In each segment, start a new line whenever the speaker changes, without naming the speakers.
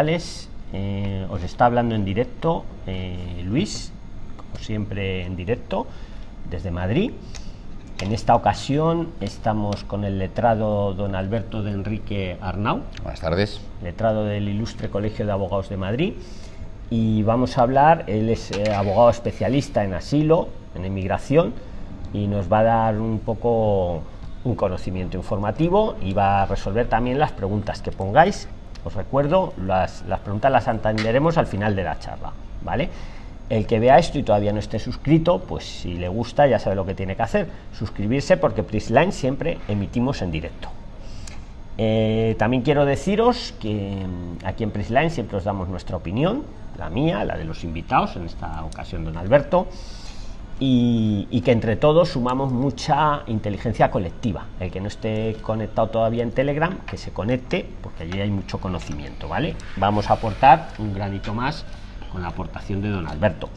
Eh, os está hablando en directo eh, Luis, como siempre en directo, desde Madrid. En esta ocasión estamos con el letrado don Alberto de Enrique Arnau.
Buenas tardes.
Letrado del Ilustre Colegio de Abogados de Madrid. Y vamos a hablar, él es eh, abogado especialista en asilo, en inmigración, y nos va a dar un poco un conocimiento informativo y va a resolver también las preguntas que pongáis os recuerdo, las, preguntas las entenderemos al final de la charla, ¿vale? El que vea esto y todavía no esté suscrito, pues si le gusta ya sabe lo que tiene que hacer, suscribirse porque Prisline siempre emitimos en directo. Eh, también quiero deciros que mm, aquí en Prisline siempre os damos nuestra opinión, la mía, la de los invitados, en esta ocasión don Alberto, y, que entre todos sumamos mucha inteligencia colectiva. El que no esté conectado todavía en Telegram, que se conecte, porque allí hay mucho conocimiento, ¿vale? Vamos a aportar un granito más con la aportación de don Alberto.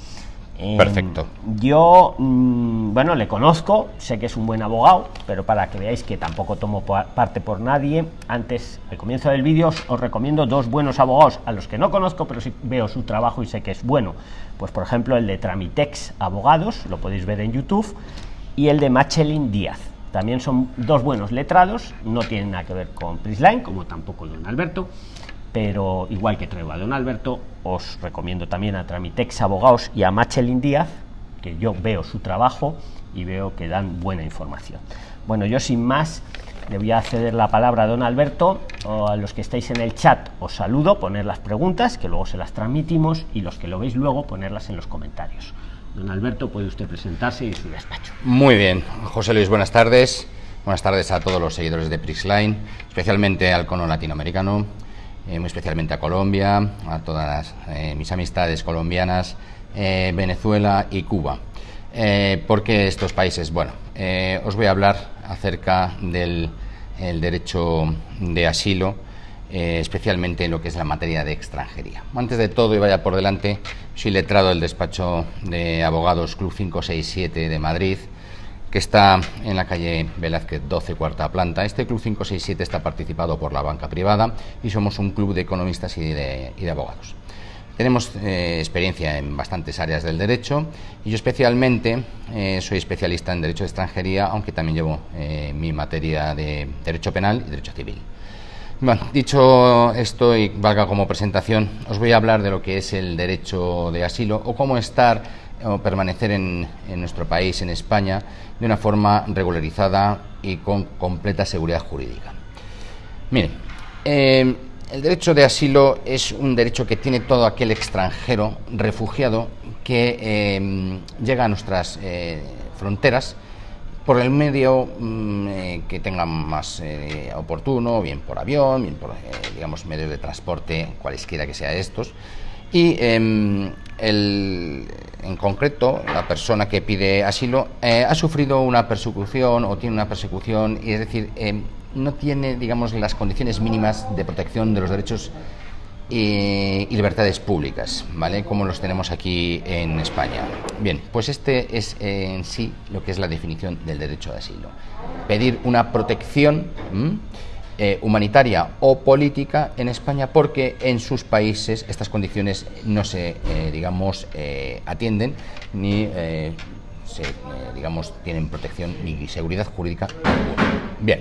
Em, Perfecto.
Yo, mm, bueno, le conozco, sé que es un buen abogado, pero para que veáis que tampoco tomo parte por nadie, antes, al comienzo del vídeo, os, recomiendo dos buenos abogados a los que no conozco, pero sí veo su trabajo y sé que es bueno. Pues, por ejemplo, el de Tramitex Abogados, lo podéis ver en YouTube, y el de Machelin Díaz. También son dos buenos letrados, no tienen nada que ver con Prisline, como tampoco don Alberto, pero igual que traigo a don Alberto, os recomiendo también a Tramitex Abogados y a Machelin Díaz, que yo veo su trabajo y veo que dan buena información. Bueno, yo sin más le voy a ceder la palabra a don Alberto, o a los que estáis en el chat os saludo, poner las preguntas, que luego se las transmitimos, y los que lo veis luego, ponerlas en los comentarios. Don Alberto, puede usted presentarse y su despacho.
Muy bien, José Luis, buenas tardes. Buenas tardes a todos los seguidores de Prixline, especialmente al cono latinoamericano, eh, muy especialmente a Colombia, a todas eh, mis amistades colombianas, eh, Venezuela y Cuba. ¿Por qué estos países? Bueno, os voy a hablar acerca del derecho de asilo, especialmente en lo que es la materia de extranjería. Antes de todo, y vaya por delante, soy letrado del despacho de abogados Club 567 de Madrid, que está en la calle Velázquez 12, cuarta planta. Este Club 567 está participado por la banca privada y somos un club de economistas y de, abogados. Tenemos eh, experiencia en bastantes áreas del derecho y yo especialmente eh, soy especialista en derecho de extranjería, aunque también llevo eh, mi materia de derecho penal y derecho civil. Bueno, dicho esto y valga como presentación, os voy a hablar de lo que es el derecho de asilo o cómo estar o permanecer en, nuestro país, en España, de una forma regularizada y con completa seguridad jurídica. Miren, el derecho de asilo es un derecho que tiene todo aquel extranjero refugiado que eh, llega a nuestras eh, fronteras por el medio mm, que tenga más oportuno, bien por avión, bien por, digamos, medios de transporte, cualesquiera que sea estos, y em, en concreto, la persona que pide asilo eh, ha sufrido una persecución o tiene una persecución, y es decir, em, no tiene, digamos, las condiciones mínimas de protección de los derechos y, libertades públicas, ¿vale? Como los tenemos aquí en España. Bien, pues este es en sí lo que es la definición del derecho de asilo. Pedir una protección. Eh, humanitaria o política en España porque en sus países estas condiciones no se, eh, digamos, eh, atienden ni se, digamos, tienen protección ni seguridad jurídica Bien,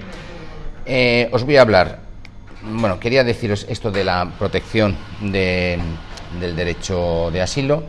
os voy a hablar, bueno, quería deciros esto de la protección del derecho de asilo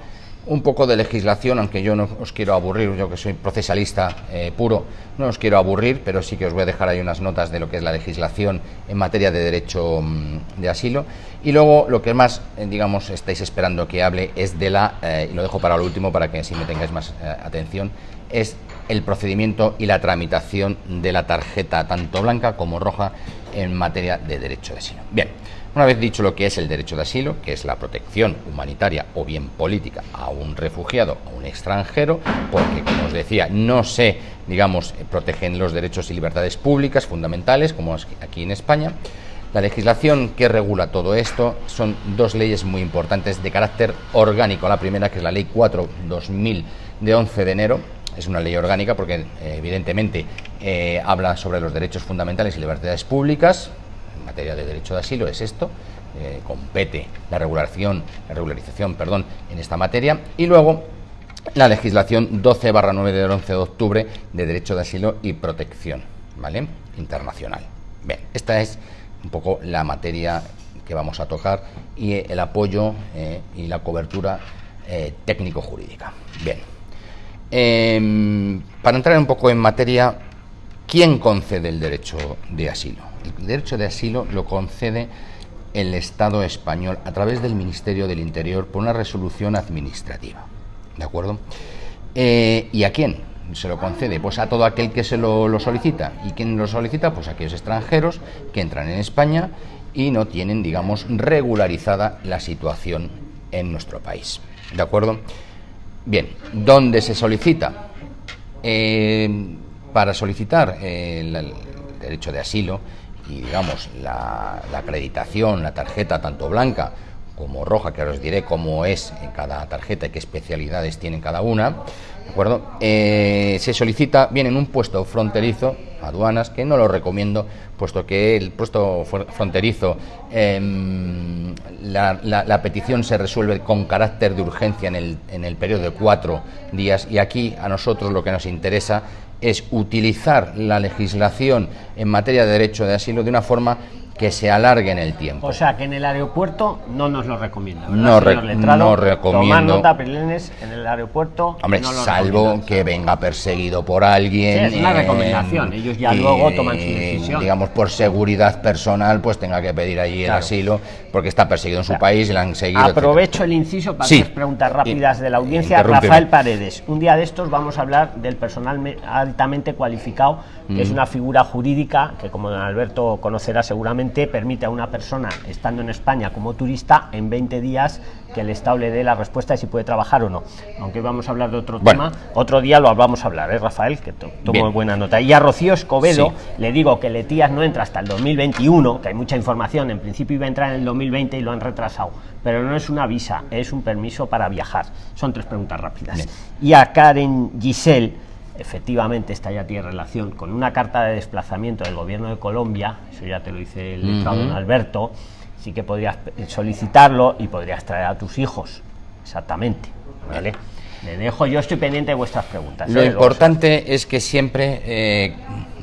un poco de legislación, aunque yo no os quiero aburrir, yo que soy procesalista eh, puro, no os quiero aburrir, pero sí que os voy a dejar ahí unas notas de lo que es la legislación en materia de derecho mm, de asilo. Y luego lo que más, eh, digamos, estáis esperando que hable es de la, eh, y lo dejo para lo último para que así me tengáis más atención, es el procedimiento y la tramitación de la tarjeta, tanto blanca como roja, en materia de derecho de asilo. Bien. Una vez dicho lo que es el derecho de asilo, que es la protección humanitaria o bien política a un refugiado, a un extranjero, porque, como os decía, no se, digamos, protegen los derechos y libertades públicas fundamentales, como aquí en España. La legislación que regula todo esto son dos leyes muy importantes de carácter orgánico. La primera, que es la Ley 4-2000 de 11 de enero, es una ley orgánica porque eh, evidentemente eh, habla sobre los derechos fundamentales y libertades públicas, materia de derecho de asilo es esto, eh, compete la regulación, la regularización, perdón, en esta materia, y luego la legislación 12 9 del 11 de octubre de derecho de asilo y protección, ¿vale? Internacional. Bien, esta es un poco la materia que vamos a tocar y el apoyo y la cobertura técnico-jurídica. Bien, em, para entrar un poco en materia, ¿quién concede el derecho de asilo? El derecho de asilo lo concede el Estado español a través del Ministerio del Interior por una resolución administrativa. ¿De acuerdo? Eh, ¿Y a quién se lo concede? Pues a todo aquel que se lo, solicita. ¿Y quién lo solicita? Pues a aquellos extranjeros que entran en España y no tienen, digamos, regularizada la situación en nuestro país. ¿De acuerdo? Bien, ¿dónde se solicita? Eh, para solicitar el derecho de asilo y, digamos, la, la acreditación, la tarjeta tanto blanca como roja, que ahora os diré cómo es en cada tarjeta y qué especialidades tiene cada una, ¿de acuerdo? Eh, se solicita bien en un puesto fronterizo, aduanas, que no lo recomiendo, puesto que el puesto fronterizo, em, la, petición se resuelve con carácter de urgencia en el, en el periodo de cuatro días. Y aquí a nosotros lo que nos interesa es utilizar la legislación en materia de derecho de asilo de una forma que se alargue en el tiempo.
O sea, que en el aeropuerto no nos lo recomienda.
No, no recomiendo. Tomar
nota, en el aeropuerto.
Hombre, salvo que venga perseguido por alguien.
es una recomendación. Ellos ya luego toman su decisión.
Digamos, por seguridad personal, pues tenga que pedir allí el asilo, porque está perseguido en su país y la han seguido.
Aprovecho el inciso para hacer preguntas rápidas de la audiencia. Rafael Paredes. Un día de estos vamos a hablar del personal altamente cualificado, que es mm. una figura jurídica que, como don Alberto conocerá seguramente, permite a una persona, estando en España como turista, en 20 días que el Estado le dé la respuesta de si puede trabajar o no. Aunque vamos a hablar de otro tema, otro día lo vamos a hablar, ¿eh, Rafael? Que tomo buena nota. Y a Rocío Escobedo le digo que Letías no entra hasta el 2021, que hay mucha información, en principio iba a entrar en el 2020 y lo han retrasado, pero no es una visa, es un permiso para viajar. Son tres preguntas rápidas. Y a Karen Giselle efectivamente esta ya tiene relación con una carta de desplazamiento del gobierno de Colombia, eso ya te lo dice el letrado don Alberto, sí que podrías solicitarlo y podrías traer a tus hijos, exactamente, ¿vale? Le dejo, yo estoy pendiente de vuestras preguntas.
Lo ¿eh? importante es que siempre, eh,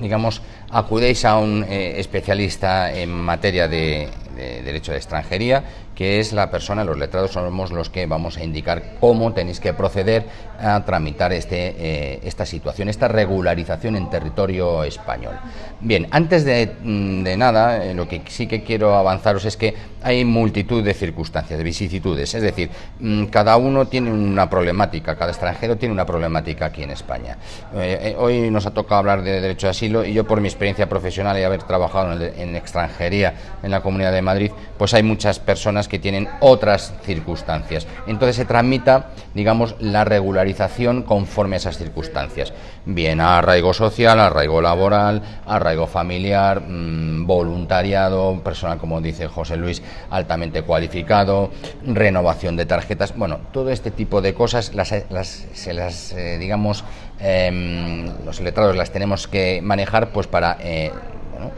digamos, acudéis a un eh, especialista en materia de, de derecho de extranjería que es la persona, los letrados somos los que vamos a indicar cómo tenéis que proceder a tramitar este, eh, esta situación, esta regularización en territorio español. Bien, antes de, mm, nada, eh, lo que sí que quiero avanzaros es que hay multitud de circunstancias, de vicisitudes, es decir, mm, cada uno tiene una problemática, cada extranjero tiene una problemática aquí en España. Eh, hoy nos ha tocado hablar de derecho de asilo y yo por mi experiencia profesional y haber trabajado en, en extranjería en la Comunidad de Madrid, pues hay muchas personas que tienen otras circunstancias. Entonces se tramita, digamos, la regularización conforme a esas circunstancias. Bien arraigo social, arraigo laboral, arraigo familiar, mm, voluntariado, personal, como dice José Luis, altamente cualificado, renovación de tarjetas. Bueno, todo este tipo de cosas las, se las, eh, digamos, em, los letrados las tenemos que manejar pues para... Eh,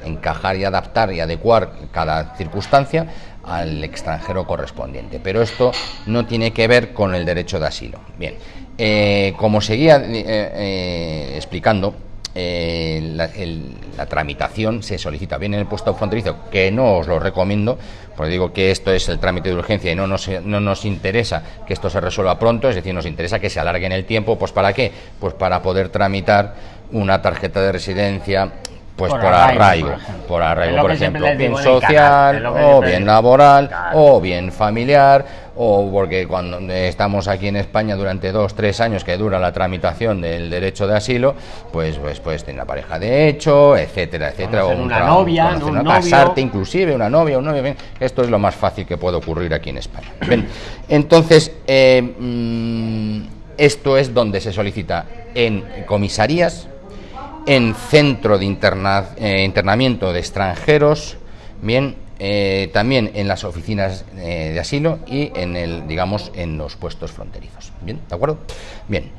encajar y adaptar y adecuar cada circunstancia al extranjero correspondiente. Pero esto no tiene que ver con el derecho de asilo. Bien, eh, como seguía eh, eh, explicando, la, tramitación se solicita bien en el puesto fronterizo, que no os lo recomiendo, porque digo que esto es el trámite de urgencia y no nos, no nos interesa que esto se resuelva pronto, es decir, nos interesa que se alargue en el tiempo, pues ¿para qué? Pues para poder tramitar una tarjeta de residencia pues por, arraigo, por arraigo, por ejemplo, bien social, o bien laboral, o bien familiar, o porque cuando estamos aquí en España durante dos, tres años que dura la tramitación del derecho de asilo, pues pues pues tener una pareja de hecho, etcétera, etcétera, o
una novia, un
casarte inclusive, una novia, un novio, esto es lo más fácil que puede ocurrir aquí en España. entonces, eh, mm, esto es donde se solicita en comisarías, en centro de eh, internamiento de extranjeros, bien, eh, también en las oficinas eh, de asilo y en el, digamos, en los puestos fronterizos. Bien, ¿de acuerdo? Bien.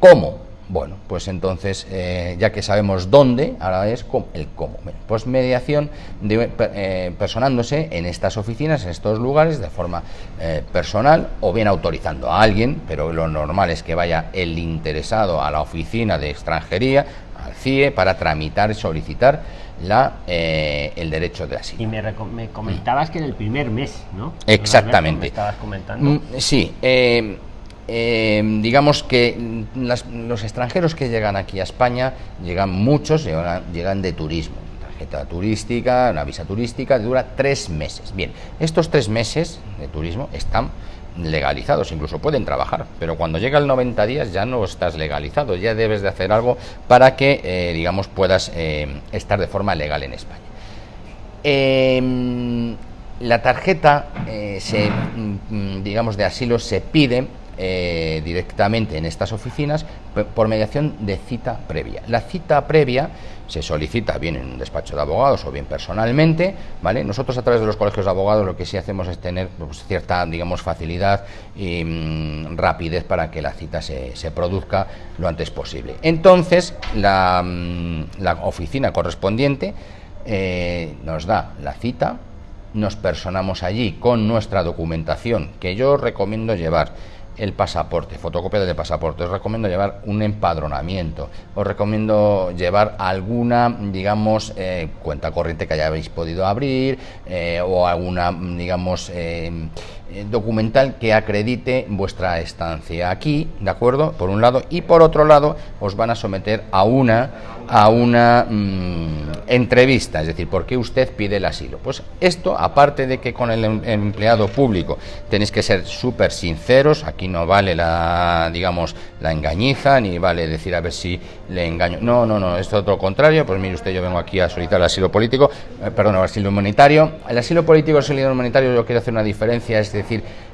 ¿Cómo? Bueno, pues entonces, eh, ya que sabemos dónde, ahora es el cómo. pues mediación de, eh, personándose en estas oficinas, en estos lugares, de forma eh, personal o bien autorizando a alguien, pero lo normal es que vaya el interesado a la oficina de extranjería, al CIE, para tramitar y solicitar la, el derecho de asilo.
Y me, comentabas que en el primer mes, ¿no?
Exactamente.
estabas comentando. Mm,
sí. Eh, digamos que los extranjeros que llegan aquí a España, llegan muchos, llegan, de turismo. Tarjeta turística, una visa turística, dura tres meses. Bien, estos tres meses de turismo están legalizados, incluso pueden trabajar, pero cuando llega el 90 días ya no estás legalizado, ya debes de hacer algo para que, eh, digamos, puedas eh, estar de forma legal en España. Em, la tarjeta, se, mm, mm, digamos, de asilo se pide eh, directamente en estas oficinas por mediación de cita previa. La cita previa se solicita bien en un despacho de abogados o bien personalmente, ¿vale? Nosotros a través de los colegios de abogados lo que sí hacemos es tener pues, cierta, digamos, facilidad y mm, rapidez para que la cita se, produzca lo antes posible. Entonces, la, mm, oficina correspondiente eh, nos da la cita, nos personamos allí con nuestra documentación, que yo recomiendo llevar el pasaporte, fotocopia del pasaporte. Os recomiendo llevar un empadronamiento. Os recomiendo llevar alguna, digamos, eh, cuenta corriente que hayáis podido abrir eh, o alguna, digamos, eh, documental que acredite vuestra estancia aquí, ¿de acuerdo? Por un lado. Y por otro lado, os van a someter a una a una mm, entrevista, es decir, ¿por qué usted pide el asilo? Pues esto, aparte de que con el, em, empleado público tenéis que ser súper sinceros, aquí no vale la, digamos, la engañiza, ni vale decir a ver si le engaño. No, no, no, es todo lo contrario, pues mire usted, yo vengo aquí a solicitar el asilo político, eh, perdón, el asilo humanitario. El asilo político el asilo humanitario yo quiero hacer una diferencia, es decir,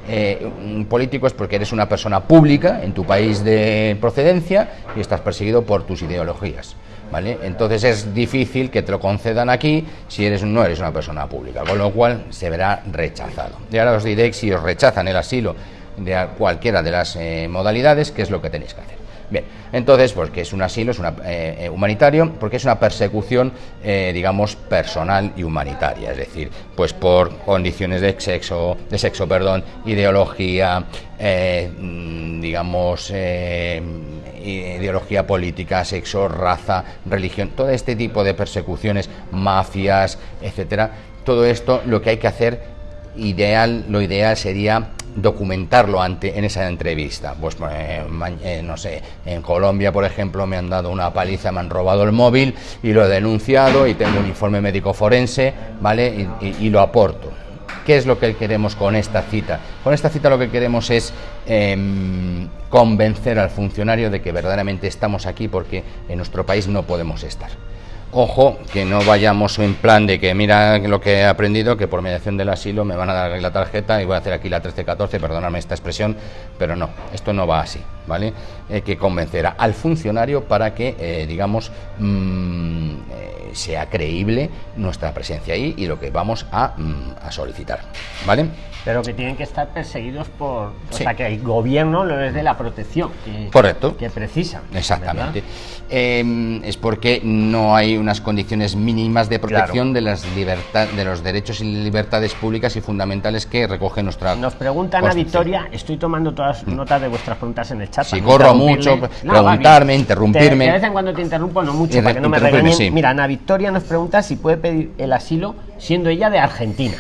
eh, político es porque eres una persona pública en tu país de procedencia y estás perseguido por tus ideologías. ¿vale? Entonces es difícil que te lo concedan aquí si eres, no eres una persona pública, con lo cual se verá rechazado. Y ahora os diré si os rechazan el asilo de cualquiera de las eh, modalidades, qué es lo que tenéis que hacer. Bien, entonces, pues que es un asilo, es una, eh, eh, humanitario, porque es una persecución, digamos, personal y humanitaria, es decir, pues por condiciones de sexo, de sexo, perdón, ideología, mm, digamos, ideología política, sexo, raza, religión, todo este tipo de persecuciones, mafias, etcétera. Todo esto lo que hay que hacer ideal, lo ideal sería documentarlo ante, en esa entrevista. Pues eh, eh, no sé, en Colombia, por ejemplo, me han dado una paliza, me han robado el móvil y lo he denunciado y tengo un informe médico forense, ¿vale? y lo aporto. ¿Qué es lo que queremos con esta cita? Con esta cita lo que queremos es em, convencer al funcionario de que verdaderamente estamos aquí porque en nuestro país no podemos estar. Ojo, que no vayamos en plan de que mira lo que he aprendido, que por mediación del asilo me van a dar la tarjeta y voy a hacer aquí la 1314, perdóname esta expresión, pero no, esto no va así, ¿vale? Hay que convencer al funcionario para que, eh, digamos, mm, eh, sea creíble nuestra presencia ahí y lo que vamos a, mm, a solicitar, ¿vale?
Pero que tienen que estar perseguidos por o sea que el gobierno no les dé la protección que,
correcto.
que precisan
exactamente. Em, es porque no hay unas condiciones mínimas de protección de las libertad de los derechos y libertades públicas y fundamentales que recoge nuestra
nos preguntan a Victoria estoy tomando todas mm. notas de vuestras preguntas en el chat
si corro mucho preguntarme interrumpirme.
De vez en cuando te interrumpo no mucho para que no me regañen. mira Ana Victoria nos pregunta si puede pedir el asilo siendo ella de Argentina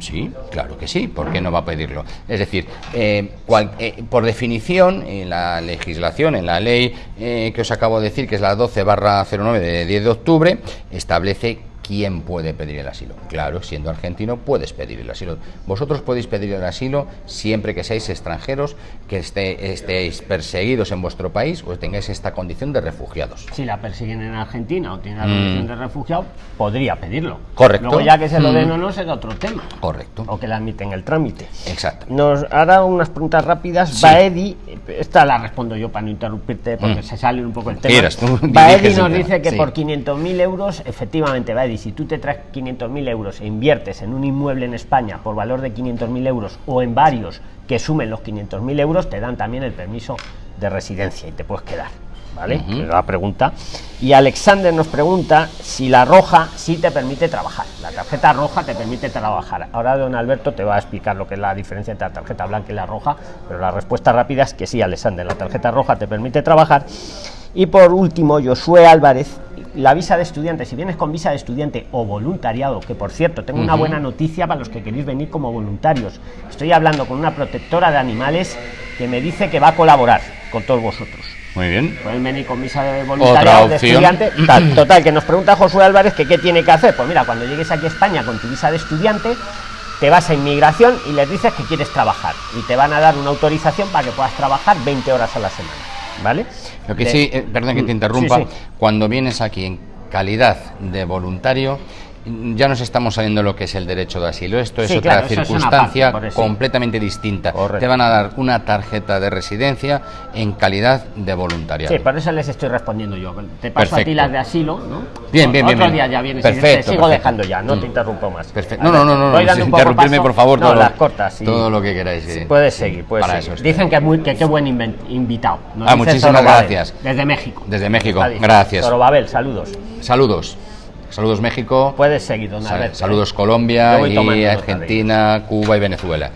sí, claro que sí, ¿por qué no va a pedirlo? Es decir, eh, eh, por definición, en la legislación, en la ley eh, que os acabo de decir, que es la 12 barra 09 de 10 de octubre, establece ¿quién puede pedir el asilo? Claro, siendo argentino puedes pedir el asilo. Vosotros podéis pedir el asilo siempre que seáis extranjeros, que esté, estéis perseguidos en vuestro país o tengáis esta condición de refugiados.
Si la persiguen en Argentina o tiene la condición mm. de refugiado, podría pedirlo.
Correcto.
Luego ya que se lo den mm. o no será otro tema.
Correcto.
O que le admiten el trámite.
Exacto.
Nos hará unas preguntas rápidas. Baedi, esta la respondo yo para no interrumpirte porque mm. se sale un poco el tema. Baedi nos dice que por 500.000 euros, efectivamente, Baedi, si tú te traes 500.000 euros e inviertes en un inmueble en España por valor de 500.000 euros o en varios que sumen los 500.000 euros, te dan también el permiso de residencia y te puedes quedar. ¿Vale? La pregunta. Y Alexander nos pregunta si la roja sí te permite trabajar. La tarjeta roja te permite trabajar. Ahora don Alberto te va a explicar lo que es la diferencia entre la tarjeta blanca y la roja, pero la respuesta rápida es que sí, Alexander, la tarjeta roja te permite trabajar. Y por último, Josué Álvarez la visa de estudiante, si vienes con visa de estudiante o voluntariado, que por cierto, tengo una buena noticia para los que queréis venir como voluntarios. Estoy hablando con una protectora de animales que me dice que va a colaborar con todos vosotros.
Muy bien.
Pueden venir con visa de voluntariado de estudiante. total, que nos pregunta Josué Álvarez que qué tiene que hacer. Pues mira, cuando llegues aquí a España con tu visa de estudiante, te vas a inmigración y les dices que quieres trabajar. Y te van a dar una autorización para que puedas trabajar 20 horas a la semana. ¿Vale?
Lo que sí, eh, perdón que te interrumpa, cuando vienes aquí en calidad de voluntario, ya nos estamos saliendo lo que es el derecho de asilo. Esto es otra circunstancia completamente distinta. Te van a dar una tarjeta de residencia en calidad de voluntariado.
Sí, por eso les estoy respondiendo yo. Te paso a ti las de asilo, ¿no?
Bien, bien, bien.
Otro día ya vienes
perfecto,
te sigo dejando ya, no te mm. interrumpo más.
Perfecto. No, no, no, no, no, interrumpirme, por favor.
No, las cortas.
Todo lo que queráis.
puedes seguir, puedes seguir. Dicen que, muy, que qué buen invitado.
ah, muchísimas gracias.
Desde México.
Desde México, gracias.
Babel, saludos.
Saludos. Saludos México.
Puedes seguir, don
Saludos Colombia y Argentina, Cuba y Venezuela.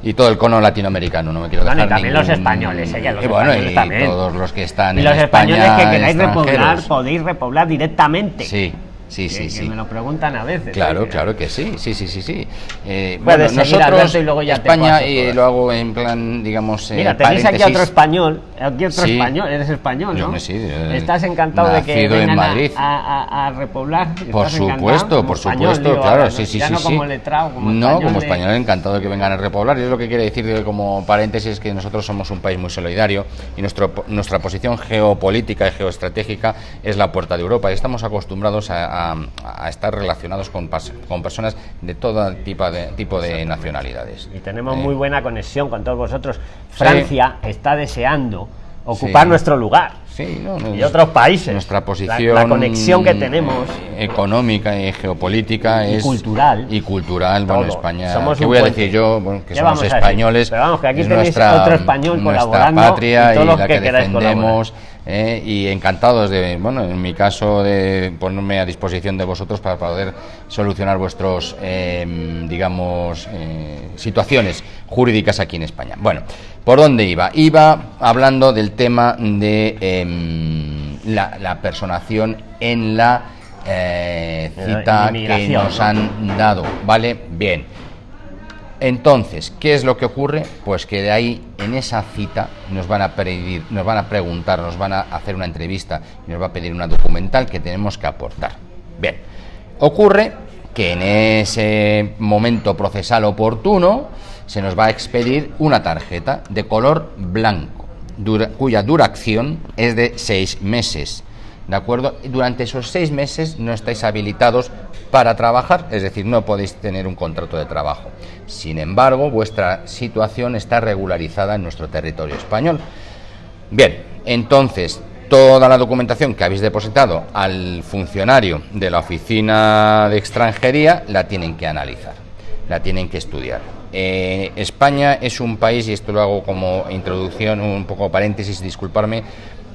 Y todo el cono latinoamericano, no me quiero dejar.
y también los españoles, ¿eh?
y bueno, y todos los que están
y los españoles que queráis repoblar, podéis repoblar directamente.
Sí, Sí, sí, sí.
me lo preguntan a veces.
Claro, ¿eh? claro que sí, sí, sí, sí, sí.
Eh, bueno, nosotros y luego ya
España y lo hago en plan, digamos.
Eh, Mira, tenéis aquí otro español, aquí otro español, eres español, ¿no?
Sí, eh,
Estás encantado de que vengan
en Madrid.
A, a, repoblar.
Por supuesto, por supuesto, claro, sí, sí,
ya
sí.
No como letrado, como
No, español como español, encantado de que vengan a repoblar. Y es lo que quiere decir como paréntesis es que nosotros somos un país muy solidario y nuestro, nuestra posición geopolítica y geoestratégica es la puerta de Europa y estamos acostumbrados a, a, a estar relacionados con, con personas de todo tipo de, tipo de nacionalidades.
Y tenemos muy buena conexión con todos vosotros. Francia está deseando ocupar nuestro lugar.
Sí,
y otros países.
Nuestra posición.
La, conexión que tenemos.
Económica y geopolítica
y
es.
cultural.
Y cultural. Bueno, España. ¿Qué voy a decir yo? que somos españoles.
Pero vamos, que aquí tenéis nuestra, otro español colaborando.
patria y, la que, que defendemos. ¿eh? y encantados de, bueno, en mi caso, de ponerme a disposición de vosotros para poder solucionar vuestros, em, digamos, eh, situaciones jurídicas aquí en España. Bueno, ¿por dónde iba? Iba hablando del tema de em, la, personación en la eh, cita que nos han dado, ¿vale? Bien. Entonces, ¿qué es lo que ocurre? Pues que de ahí, en esa cita, nos van a pedir, nos van a preguntar, nos van a hacer una entrevista y nos va a pedir una documental que tenemos que aportar. Bien, ocurre que en ese momento procesal oportuno se nos va a expedir una tarjeta de color blanco, cuya duración es de seis meses. ¿De acuerdo? Durante esos seis meses no estáis habilitados para trabajar, es decir, no podéis tener un contrato de trabajo. Sin embargo, vuestra situación está regularizada en nuestro territorio español. Bien, entonces, toda la documentación que habéis depositado al funcionario de la oficina de extranjería la tienen que analizar, la tienen que estudiar. Eh, España es un país, y esto lo hago como introducción, un poco paréntesis, disculparme,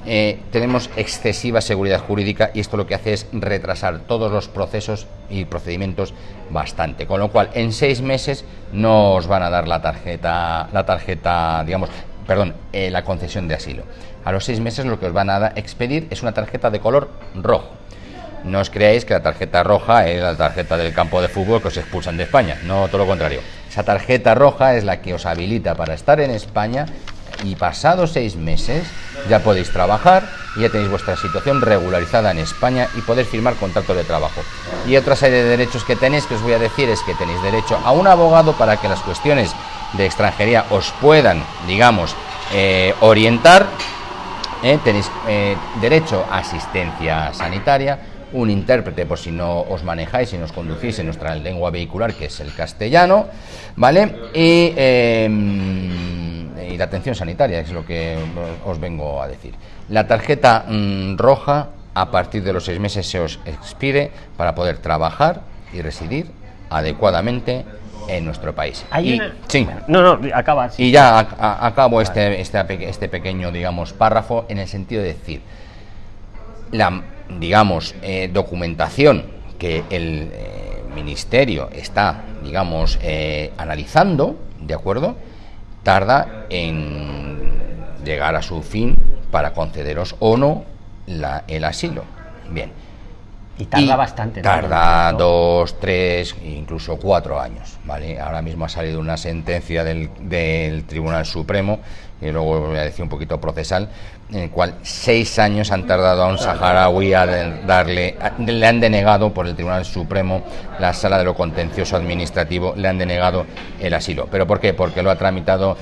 eh, tenemos excesiva seguridad jurídica y esto lo que hace es retrasar todos los procesos y procedimientos bastante. Con lo cual, en seis meses no os van a dar la tarjeta, la tarjeta, digamos, perdón, eh, la concesión de asilo. A los seis meses lo que os van a expedir es una tarjeta de color rojo. No os creáis que la tarjeta roja es la tarjeta del campo de fútbol que os expulsan de España, no todo lo contrario. Esa tarjeta roja es la que os habilita para estar en España y pasados seis meses ya podéis trabajar y ya tenéis vuestra situación regularizada en España y podéis firmar contrato de trabajo. Y otra serie de derechos que tenéis que os voy a decir es que tenéis derecho a un abogado para que las cuestiones de extranjería os puedan, digamos, eh, orientar. Eh, tenéis eh, derecho a asistencia sanitaria, un intérprete por si no os manejáis y nos conducís en nuestra lengua vehicular, que es el castellano, ¿vale? Y em, y la atención sanitaria, es lo que os vengo a decir. La tarjeta mm, roja a partir de los seis meses se os expide para poder trabajar y residir adecuadamente en nuestro país. Y,
una-
sí.
No, no, acaba. sí.
Y ya a- a- acabo este, este, este pequeño, digamos, párrafo en el sentido de decir, la, digamos, eh, documentación que el eh, ministerio está, digamos, eh, analizando, ¿de acuerdo? Tarda en llegar a su fin para concederos o no la- el asilo. Bien.
Y tarda
Y
bastante.
Tarda
¿no?
dos, tres, incluso cuatro años. ¿vale? Ahora mismo ha salido una sentencia del, del Tribunal Supremo, y luego voy a decir un poquito procesal, en el cual seis años han tardado a un saharaui a darle, le han denegado por el Tribunal Supremo, la Sala de lo Contencioso Administrativo, le han denegado el asilo. ¿Pero por qué? Porque lo ha tramitado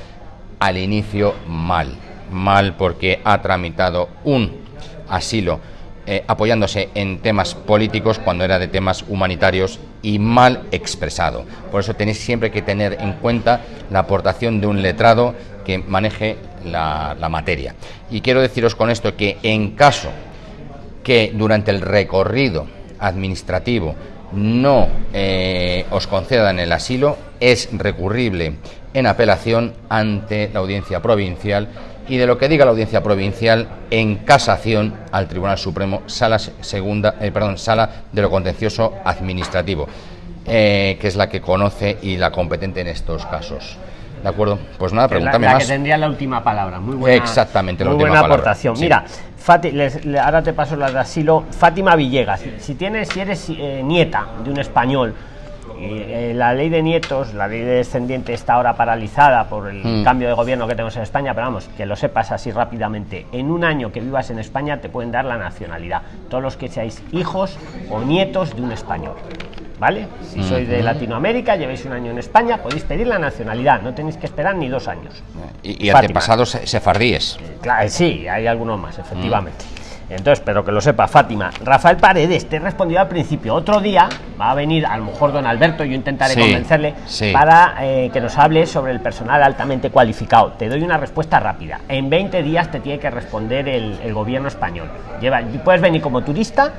al inicio mal. Mal porque ha tramitado un asilo eh, apoyándose en temas políticos cuando era de temas humanitarios y mal expresado. Por eso tenéis siempre que tener en cuenta la aportación de un letrado que maneje la, materia. Y quiero deciros con esto que en caso que durante el recorrido administrativo no eh, os concedan el asilo, es recurrible en apelación ante la audiencia provincial y de lo que diga la audiencia provincial en casación al Tribunal Supremo, sala se- segunda, eh, perdón, sala de lo contencioso administrativo, eh, que es la que conoce y la competente en estos casos. ¿De acuerdo? Pues nada,
es la-
pregúntame
la,
más.
que tendría la última palabra. Muy buena,
Exactamente, la
muy
última
buena
palabra,
aportación.
sí.
Mira, Fati- les- le- ahora te paso las de asilo. Fátima Villegas, si, si tienes, si eres eh, nieta de un español, eh, la ley de nietos, la ley de descendiente está ahora paralizada por el
Mm.
cambio de gobierno que tenemos en España, pero vamos, que lo sepas así rápidamente. En un año que vivas en España te pueden dar la nacionalidad. Todos los que seáis hijos o nietos de un español. ¿Vale? Si sois de Latinoamérica, lleváis un año en España, podéis pedir la nacionalidad, no tenéis que esperar ni dos años.
Y, y antepasados se- sefardíes.
Claro, sí, hay algunos más, efectivamente. Entonces, pero que lo sepa, Fátima. Rafael Paredes, te he respondido al principio. Otro día va a venir, a lo mejor don Alberto, yo intentaré
Sí,
convencerle
sí.
para eh, que nos hable sobre el personal altamente cualificado. Te doy una respuesta rápida. En 20 días te tiene que responder el, el gobierno español. Lleva, puedes venir como turista,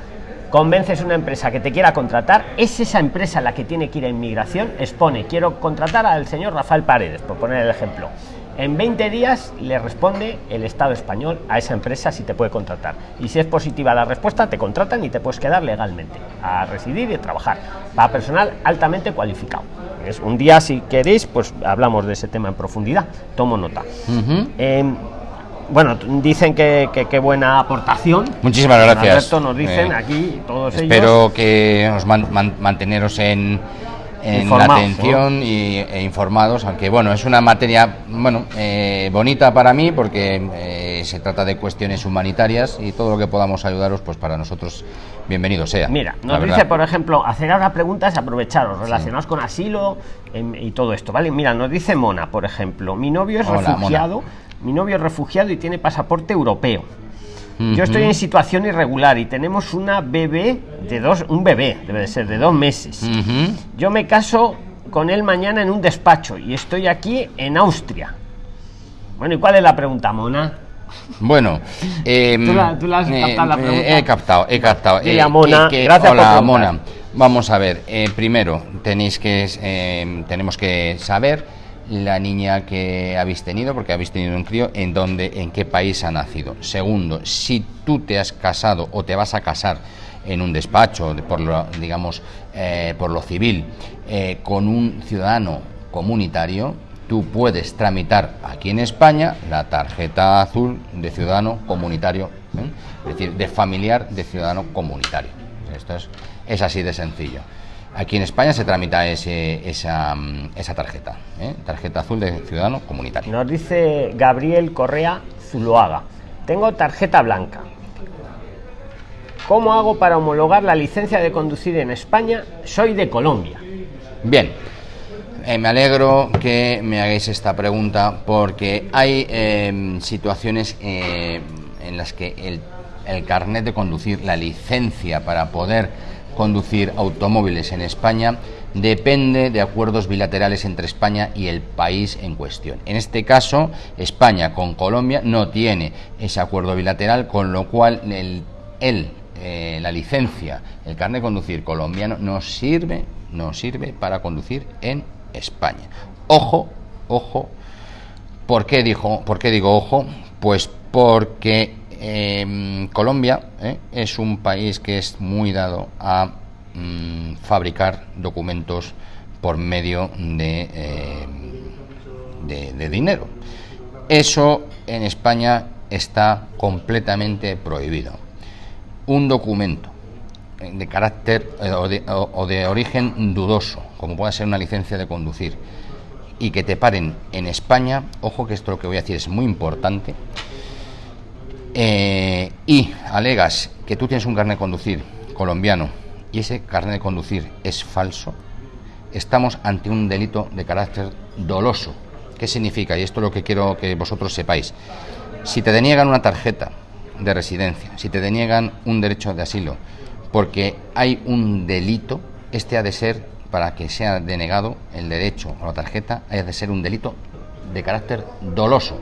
convences una empresa que te quiera contratar, es esa empresa la que tiene que ir a inmigración, expone, quiero contratar al señor Rafael Paredes, por poner el ejemplo. En 20 días le responde el Estado español a esa empresa si te puede contratar. Y si es positiva la respuesta, te contratan y te puedes quedar legalmente a residir y a trabajar. Para personal altamente cualificado. Es un día, si queréis, pues hablamos de ese tema en profundidad. Tomo nota. Eh, bueno, dicen que que qué buena aportación.
Muchísimas gracias.
Alberto nos dicen
Eh,
aquí todos ellos.
Espero que os man- man- manteneros en, en la atención y, e informados, aunque bueno, es una materia bueno eh, bonita para mí porque eh, se trata de cuestiones humanitarias y todo lo que podamos ayudaros, pues para nosotros bienvenido sea.
Mira, nos dice, por ejemplo, hacer ahora preguntas, aprovecharos, relacionados con asilo em, y todo esto, ¿vale? Mira, nos dice Mona, por ejemplo, mi novio es
Hola,
refugiado, mi novio es refugiado y tiene pasaporte europeo. Yo estoy en situación irregular y tenemos una bebé de dos, un bebé, debe de ser de dos meses. Yo me caso con él mañana en un despacho y estoy aquí en Austria. Bueno, ¿y cuál es la pregunta, Mona?
Bueno, em,
¿Tú la- tú la has captado la pregunta?
he captado, he captado.
A Mona,
que-
gracias por
hola,
preguntar.
Mona. Vamos a ver, eh, primero tenéis que em, tenemos que saber la niña que habéis tenido, porque habéis tenido un crío, en dónde, en qué país ha nacido. Segundo, si tú te has casado o te vas a casar en un despacho, de- por lo, digamos, eh, por lo civil, eh, con un ciudadano comunitario, tú puedes tramitar aquí en España la tarjeta azul de ciudadano comunitario, ¿eh? es decir, de familiar de ciudadano comunitario. Esto es, es así de sencillo. Aquí en España se tramita ese, esa, mm, esa tarjeta, ¿eh? tarjeta azul de ciudadano comunitario.
Nos dice Gabriel Correa Zuloaga. Tengo tarjeta blanca. ¿Cómo hago para homologar la licencia de conducir en España? Soy de Colombia.
Bien, Eh, me alegro que me hagáis esta pregunta porque hay eh, situaciones eh, en las que el, el carnet de conducir, la licencia para poder conducir automóviles en España, depende de acuerdos bilaterales entre España y el país en cuestión. En este caso, España con Colombia no tiene ese acuerdo bilateral, con lo cual el, eh, la licencia, el carnet de conducir colombiano, nos sirve, nos sirve para conducir en España. Ojo, ojo, ¿por qué, dijo, por qué digo ojo? Pues porque em, Colombia eh, es un país que es muy dado a mm, fabricar documentos por medio de, em, de dinero. Eso en España está completamente prohibido. Un documento de carácter eh, o de, origen dudoso, como pueda ser una licencia de conducir, y que te paren en España, ojo que esto lo que voy a decir es muy importante, eh, y alegas que tú tienes un carnet de conducir colombiano y ese carnet de conducir es falso, estamos ante un delito de carácter doloso. ¿Qué significa? Y esto es lo que quiero que vosotros sepáis. Si te deniegan una tarjeta de residencia, si te deniegan un derecho de asilo, porque hay un delito, este ha de ser, para que sea denegado el derecho o la tarjeta, ha de ser un delito de carácter doloso,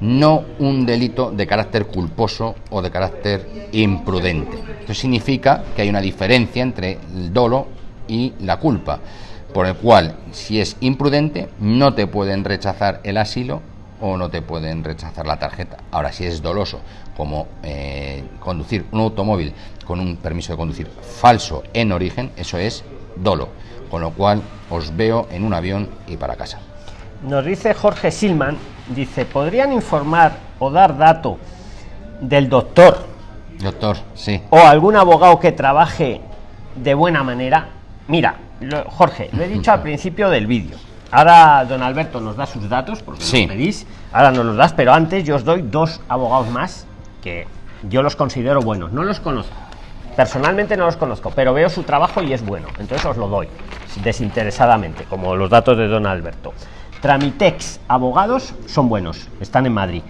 no un delito de carácter culposo o de carácter imprudente. Esto significa que hay una diferencia entre el dolo y la culpa, por el cual, si es imprudente, no te pueden rechazar el asilo o no te pueden rechazar la tarjeta. Ahora, si es doloso, como eh, conducir un automóvil con un permiso de conducir falso en origen, eso es dolo. Con lo cual, os veo en un avión y para casa.
Nos dice Jorge Silman, dice, ¿podrían informar o dar dato del doctor?
Doctor, sí.
O algún abogado que trabaje de buena manera. Mira, Jorge, lo he dicho al principio del vídeo Ahora don Alberto nos da sus datos, porque sí. pedís, ahora nos los das, pero antes yo os doy dos abogados más que yo los considero buenos. No los conozco, personalmente no los conozco, pero veo su trabajo y es bueno, entonces os lo doy desinteresadamente, como los datos de don Alberto. Tramitex Abogados son buenos, están en Madrid.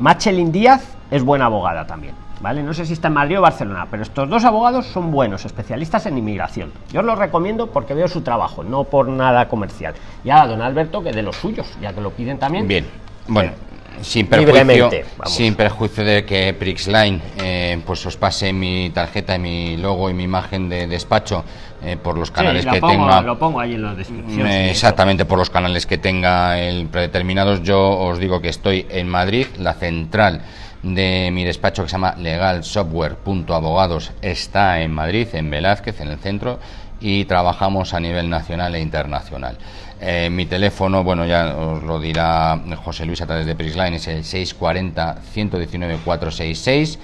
Machelin Díaz es buena abogada también. ¿vale? No sé si está en Madrid o Barcelona, pero estos dos abogados son buenos, especialistas en inmigración. Yo os los recomiendo porque veo su trabajo, no por nada comercial. Y ahora, don Alberto, que de los suyos, ya que lo piden también.
Bien, bueno. Sin perjuicio, sin perjuicio de que Prixline eh, pues os pase mi tarjeta, mi logo y mi imagen de despacho eh, por los canales que tenga.
Lo pongo ahí en la descripción.
Eh, exactamente, por los canales que tenga el predeterminados. Yo os digo que estoy en Madrid, la central de mi despacho que se llama legalsoftware.abogados está en Madrid, en Velázquez, en el centro, y trabajamos a nivel nacional e internacional. Eh, mi teléfono, bueno, ya os lo dirá José Luis a través de Prisline, es el 640-119-466.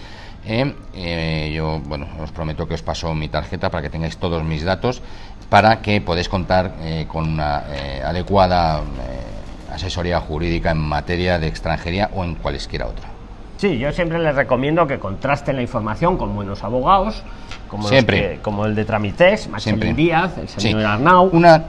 Eh, eh, yo, bueno, os prometo que os paso mi tarjeta para que tengáis todos mis datos, para que podáis contar con una adecuada asesoría jurídica en materia de extranjería o en cualesquiera otra.
Sí, yo siempre les recomiendo que contrasten la información con buenos abogados, como, siempre. como el de Tramitex, Maximiliano Díaz, el señor Arnau,
una,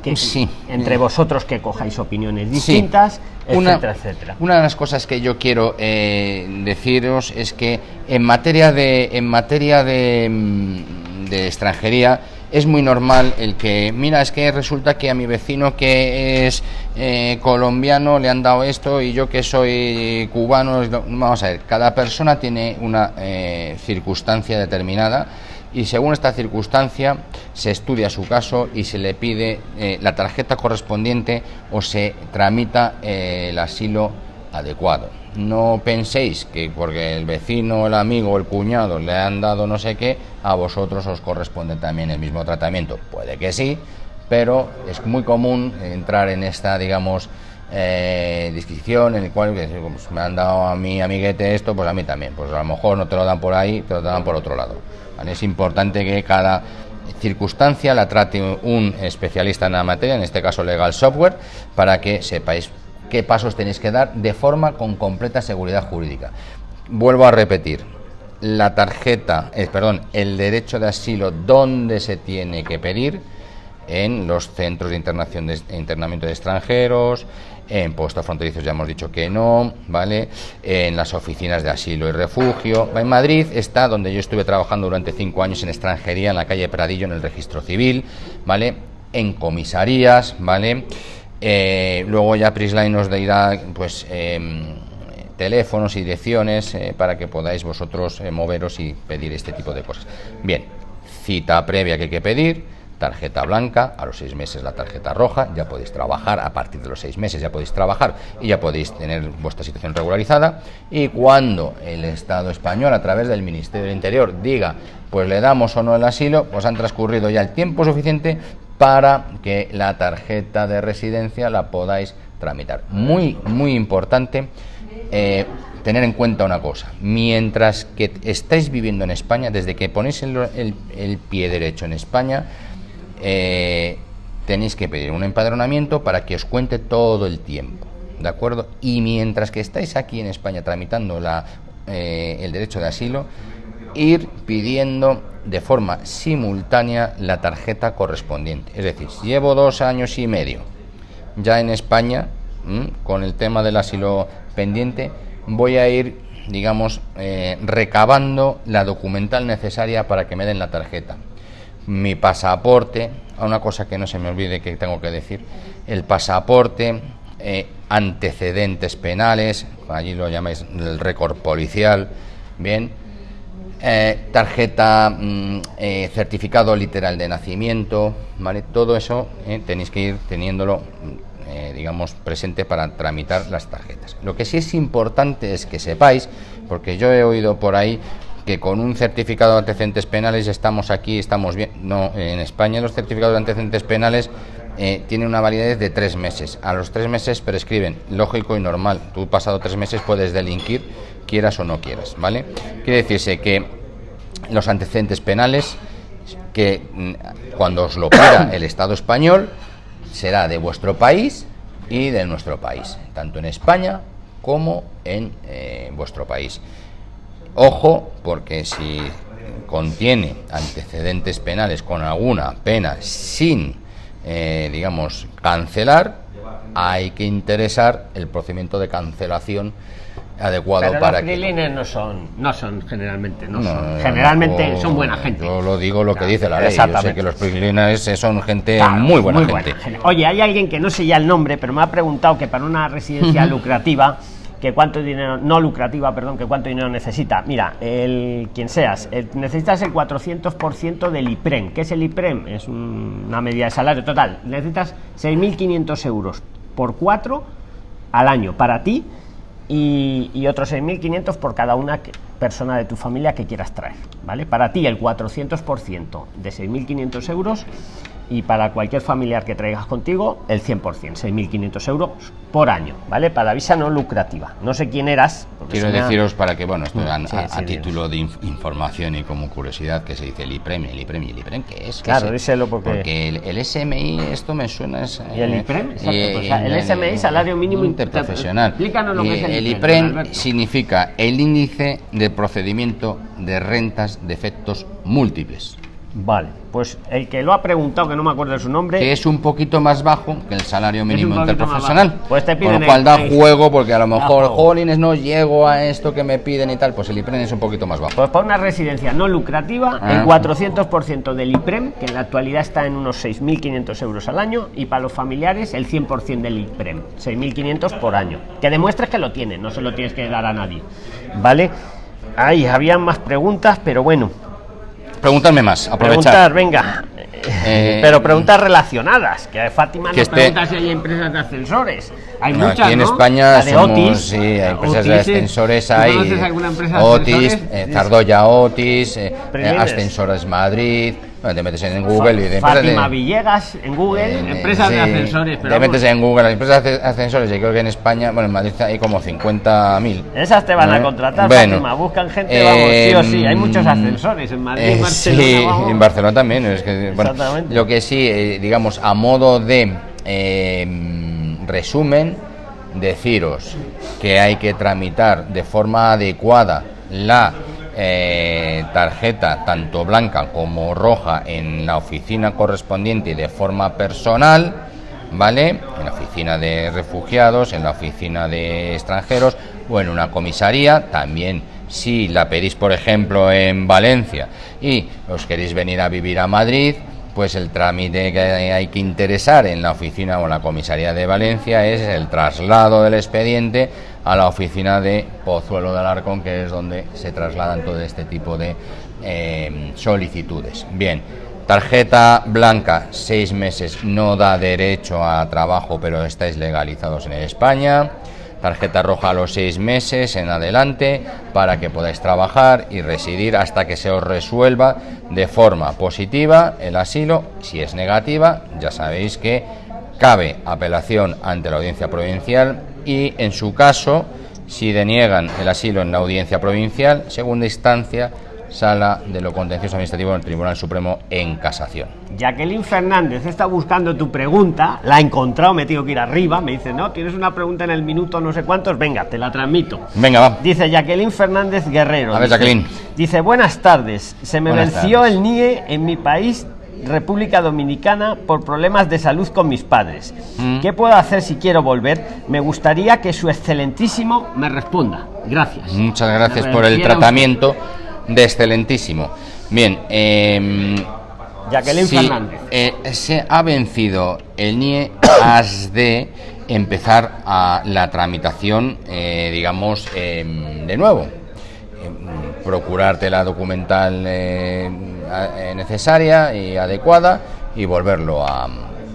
entre vosotros que cojáis opiniones distintas, etcétera, etcétera.
Una de las cosas que yo quiero eh, deciros es que en materia de, en materia de, mm, de extranjería, es muy normal el que, mira, es que resulta que a mi vecino que es eh, colombiano le han dado esto y yo que soy cubano, vamos a ver, cada persona tiene una eh, circunstancia determinada y según esta circunstancia se estudia su caso y se le pide eh, la tarjeta correspondiente o se tramita el asilo adecuado. No penséis que porque el vecino, el amigo, el cuñado le han dado no sé qué, a vosotros os corresponde también el mismo tratamiento. Puede que sí, pero es muy común entrar en esta, digamos, eh, disquisición en el cual pues, me han dado a mi amiguete esto, pues a mí también. Pues a lo mejor no te lo dan por ahí, te lo dan por otro lado. Es importante que cada circunstancia la trate un especialista en la materia, en este caso legal software, para que sepáis qué pasos tenéis que dar de forma con completa seguridad jurídica. Vuelvo a repetir, la tarjeta, eh, perdón, el derecho de asilo, ¿dónde se tiene que pedir? En los centros de, internación de internamiento de extranjeros, en puestos fronterizos ya hemos dicho que no, ¿vale? En las oficinas de asilo y refugio. En Madrid está donde yo estuve trabajando durante cinco años en extranjería, en la calle Pradillo, en el registro civil, ¿vale? En comisarías, ¿vale? Eh, luego ya Prisline nos dirá pues em, teléfonos y direcciones eh, para que podáis vosotros eh, moveros y pedir este tipo de cosas. Bien, cita previa que hay que pedir, tarjeta blanca, a los seis meses la tarjeta roja, ya podéis trabajar, a partir de los seis meses ya podéis trabajar y ya podéis tener vuestra situación regularizada. Y cuando el Estado español, a través del Ministerio del Interior, diga, pues le damos o no el asilo, pues han transcurrido ya el tiempo suficiente para que la tarjeta de residencia la podáis tramitar. Muy, muy importante. Eh, tener en cuenta una cosa, mientras que estáis viviendo en España, desde que ponéis el, pie derecho en España, eh, tenéis que pedir un empadronamiento para que os cuente todo el tiempo, ¿de acuerdo? Y mientras que estáis aquí en España tramitando eh, el derecho de asilo, ir pidiendo de forma simultánea la tarjeta correspondiente. Es decir, llevo dos años y medio ya en España con el tema del asilo pendiente, voy a ir, digamos, eh, recabando la documental necesaria para que me den la tarjeta. Mi pasaporte, una cosa que no se me olvide que tengo que decir, el pasaporte, eh, antecedentes penales, allí lo llamáis el récord policial, bien, eh, tarjeta, mm, certificado literal de nacimiento, ¿vale? Todo eso tenéis que ir teniéndolo eh, digamos, presente para tramitar las tarjetas. Lo que sí es importante es que sepáis, porque yo he oído por ahí que con un certificado de antecedentes penales estamos aquí, estamos bien. No, en España los certificados de antecedentes penales eh, tienen una validez de tres meses. A los tres meses prescriben, lógico y normal. Tú pasado tres meses puedes delinquir, quieras o no quieras, ¿vale? Quiere decirse que los antecedentes penales, que mm, cuando os lo pida el Estado español, será de vuestro país y de nuestro país, tanto en España como en eh, vuestro país. Ojo, porque si contiene antecedentes penales con alguna pena sin, eh, digamos, cancelar, hay que interesar el procedimiento de cancelación adecuado
Pero
para
los que no son no son generalmente no, son. generalmente son buena gente.
yo lo digo lo que dice la ley yo sé que los prilines son gente muy, buena, gente.
oye hay alguien que no sé ya el nombre pero me ha preguntado que para una residencia lucrativa que cuánto dinero no lucrativa perdón que cuánto dinero necesita. Mira el quien seas necesitas el 400% del IPREM ¿qué es el IPREM? es una medida de salario total. Necesitas 6.500 euros por cuatro al año. Para ti y, y otros 6.500 por cada una persona de tu familia que quieras traer, ¿vale? Para ti el 400% de 6.500 euros y para cualquier familiar que traigas contigo el 100%, 6.500 euros por año, ¿vale? Para visa no lucrativa. No sé quién eras.
Quiero deciros para que, bueno, esto a, título de información y como curiosidad que se dice el IPREM, el IPREM y el IPREM, ¿qué es?
Claro, díselo
porque... Porque el, SMI, esto me suena... Es,
¿Y el IPREM? el, SMI, Salario Mínimo
Interprofesional.
Explícanos lo que es el,
el IPREM. significa el índice de procedimiento de rentas de efectos múltiples.
Vale, pues el que lo ha preguntado, que no me acuerdo de su nombre.
Que es un poquito más bajo que el salario mínimo interprofesional. Pues te piden. Con lo cual da juego, porque a lo mejor, jolines, no llego a esto que me piden y tal. Pues el IPREM es un poquito más bajo.
Pues para una residencia no lucrativa, el 400% ah. del IPREM, que en la actualidad está en unos 6.500 euros al año, y para los familiares, el 100% del IPREM, 6.500 por año. Que demuestres que lo tienes, no se lo tienes que dar a nadie. ¿Vale? Ahí había más preguntas, pero bueno,
Preguntarme más,
aprovechar. Preguntar, venga. Eh, pero preguntas relacionadas. Que Fátima que nos pregunta si hay empresas de ascensores. Hay muchas.
Aquí en España de Otis, sí, hay empresas de ascensores. Hay alguna empresa Otis, eh, Zardoya Otis, eh, Ascensores Madrid. Bueno, te metes en Google y
de Fátima Villegas en Google, empresas de ascensores.
Pero te metes en Google, las empresas de ascensores, yo creo que en España, bueno, en Madrid hay como 50.000.
Esas te van a contratar, bueno, Fátima, buscan gente, vamos, sí o sí, hay muchos em, ascensores en Madrid, en Barcelona.
Sí, en Barcelona también. Es que, bueno, lo que sí, eh, digamos, a modo de eh, resumen, deciros que hay que tramitar de forma adecuada la eh, tarjeta tanto blanca como roja en la oficina correspondiente de forma personal, ¿vale? En la oficina de refugiados, en la oficina de extranjeros o en una comisaría, también si la pedís, por ejemplo, en Valencia y os queréis venir a vivir a Madrid, pues el trámite que hay que interesar en la oficina o en la comisaría de Valencia es el traslado del expediente a la oficina de Pozuelo de Alarcón, que es donde se trasladan todo este tipo de eh, solicitudes. Bien, Tarjeta blanca, seis meses, no da derecho a trabajo, pero estáis legalizados en España. Tarjeta roja a los seis meses en adelante para que podáis trabajar y residir hasta que se os resuelva de forma positiva el asilo. Si es negativa, ya sabéis que cabe apelación ante la audiencia provincial y en su caso, si deniegan el asilo en la audiencia provincial, segunda instancia, Sala de lo Contencioso Administrativo del Tribunal Supremo en casación.
Jacqueline Fernández está buscando tu pregunta, la ha encontrado, me tengo que ir arriba, me dice, no, tienes una pregunta en el minuto no sé cuántos, venga, te la transmito.
Venga, va.
Dice Jacqueline Fernández Guerrero.
A ver,
dice,
Jacqueline.
Dice, buenas tardes, se me
Buenas
venció
tardes.
el NIE en mi país, República Dominicana, por problemas de salud con mis padres.
Mm.
¿Qué puedo hacer si quiero volver? Me gustaría que su excelentísimo me responda. Gracias.
Muchas gracias por el tratamiento de excelentísimo. Bien, eh,
Jacqueline
si,
Fernández.
eh, se ha vencido el NIE, has de empezar a la tramitación, eh, digamos, eh, de nuevo. Eh, procurarte la documental eh, eh, necesaria y adecuada y volverlo a,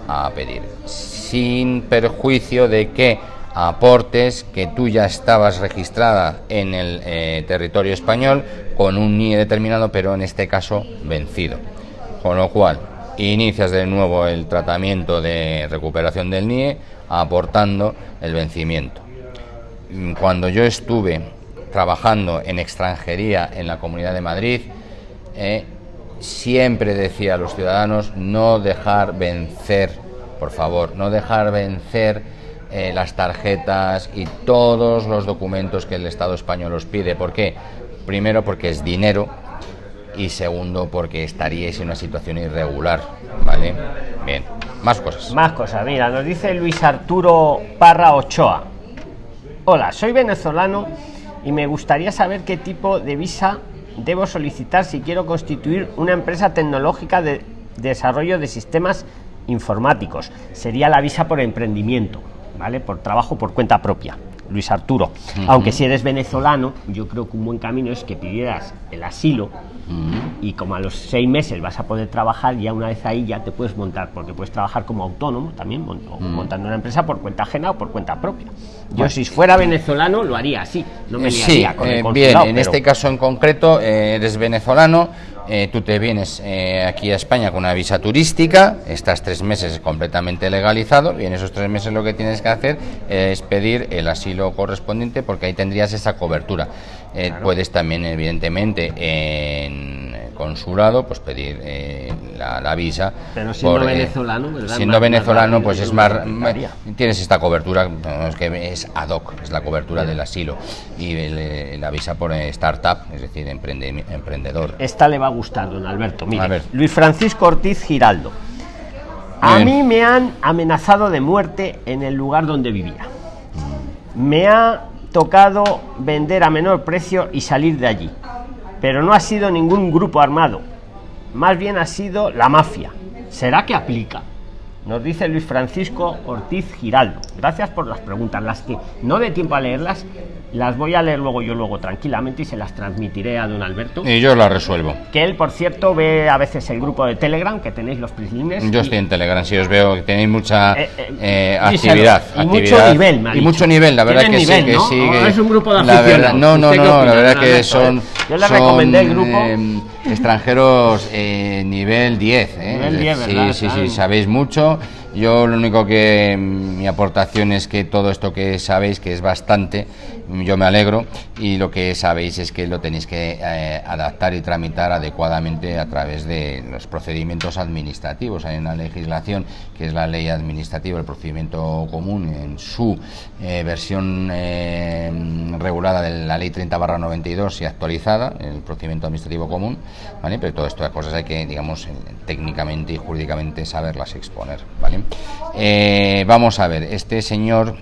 a pedir, sin perjuicio de que aportes que tú ya estabas registrada en el eh, territorio español con un NIE determinado, pero en este caso vencido. Con lo cual, inicias de nuevo el tratamiento de recuperación del NIE aportando el vencimiento. Mm, Cuando yo estuve trabajando en extranjería en la Comunidad de Madrid, eh, siempre decía a los ciudadanos no dejar vencer, por favor, no dejar vencer eh, las tarjetas y todos los documentos que el Estado español os pide. ¿Por qué? Primero porque es dinero y segundo porque estaríais en una situación irregular, ¿vale? Bien, más cosas.
Más cosas, mira, nos dice Luis Arturo Parra Ochoa. Hola, soy venezolano y me gustaría saber qué tipo de visa debo solicitar si quiero constituir una empresa tecnológica de desarrollo de sistemas informáticos. Sería la visa por emprendimiento, ¿vale? Por trabajo por cuenta propia. Luis Arturo. Aunque si eres venezolano, yo creo que un buen camino es que pidieras el asilo y como a los seis meses vas a poder trabajar, ya una vez ahí ya te puedes montar, porque puedes trabajar como autónomo también, montando una empresa por cuenta ajena o por cuenta propia. Yo si fuera venezolano lo haría así, no me
Eh,
liaría
sí,
con el
eh, bien, en
pero-
este caso en concreto eh, eres venezolano, eh, tú te vienes eh, aquí a España con una visa turística, estás tres meses completamente legalizado y en esos tres meses lo que tienes que hacer es pedir el asilo correspondiente porque ahí tendrías esa cobertura. Eh, Puedes también, evidentemente, en consulado, pues pedir eh, la, la visa.
Pero siendo
eh,
venezolano, ¿verdad?
Siendo
Más-
venezolano,
más
pues es más, tienes esta cobertura no, es que es ad hoc es la cobertura del asilo y el, eh, la visa por startup es decir emprende- emprendedor
Esta le va a gustar, don Alberto. Mire,
A ver.
Luis Francisco Ortiz Giraldo. A
Bien.
mí me han amenazado de muerte en el lugar donde vivía. Me ha tocado vender a menor precio y salir de allí. Pero no ha sido ningún grupo armado. Más bien ha sido la mafia. ¿Será que aplica? Nos dice Luis Francisco Ortiz Giraldo. Gracias por las preguntas. Las que no dé tiempo a leerlas, las voy a leer luego yo luego tranquilamente y se las transmitiré a don Alberto.
y yo la resuelvo
Que él, por cierto, ve a veces el grupo de Telegram que tenéis los prislines.
yo
y-
estoy en Telegram si os veo que tenéis mucha
Eh, eh,
eh, actividad
Y mucho nivel, me ha
y
dicho.
mucho nivel la verdad que
nivel,
sí que
¿no?
sí
¿O
que
es un grupo de
la verdad, no no
¿Usted
no la verdad que son
Yo le
son,
recomendé el grupo.
extranjeros nivel 10 ¿eh?
Nivel 10,
sí
¿verdad?
sí sí sabéis mucho yo lo único que mm, mi aportación es que todo esto que sabéis que es bastante yo me alegro y lo que sabéis es que lo tenéis que eh, adaptar y tramitar adecuadamente a través de los procedimientos administrativos hay una legislación que es la ley administrativa el procedimiento común en su eh, versión eh, regulada de la ley 30 barra 92 y actualizada el procedimiento administrativo común ¿vale? pero todas estas cosas hay que digamos técnicamente y jurídicamente saberlas exponer ¿vale? Vamos a ver este señor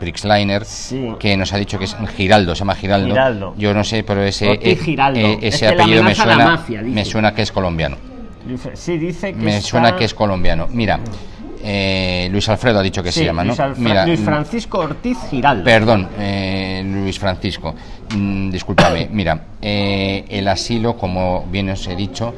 Prixliner
Sí.
que nos ha dicho que es Giraldo se llama Giraldo,
Giraldo.
yo no sé pero ese eh,
Giraldo.
eh,
Es
ese apellido me suena
mafia,
me suena que es colombiano
Sí, dice que
me
está-
suena que es colombiano mira eh, Luis Alfredo ha dicho que
Sí,
se llama ¿no?
Luis, Alfra-
mira
Luis
mm,
Francisco Ortiz Giraldo.
Perdón, eh, Luis Francisco, mm, discúlpame. Mira, eh, el asilo, como bien os he dicho,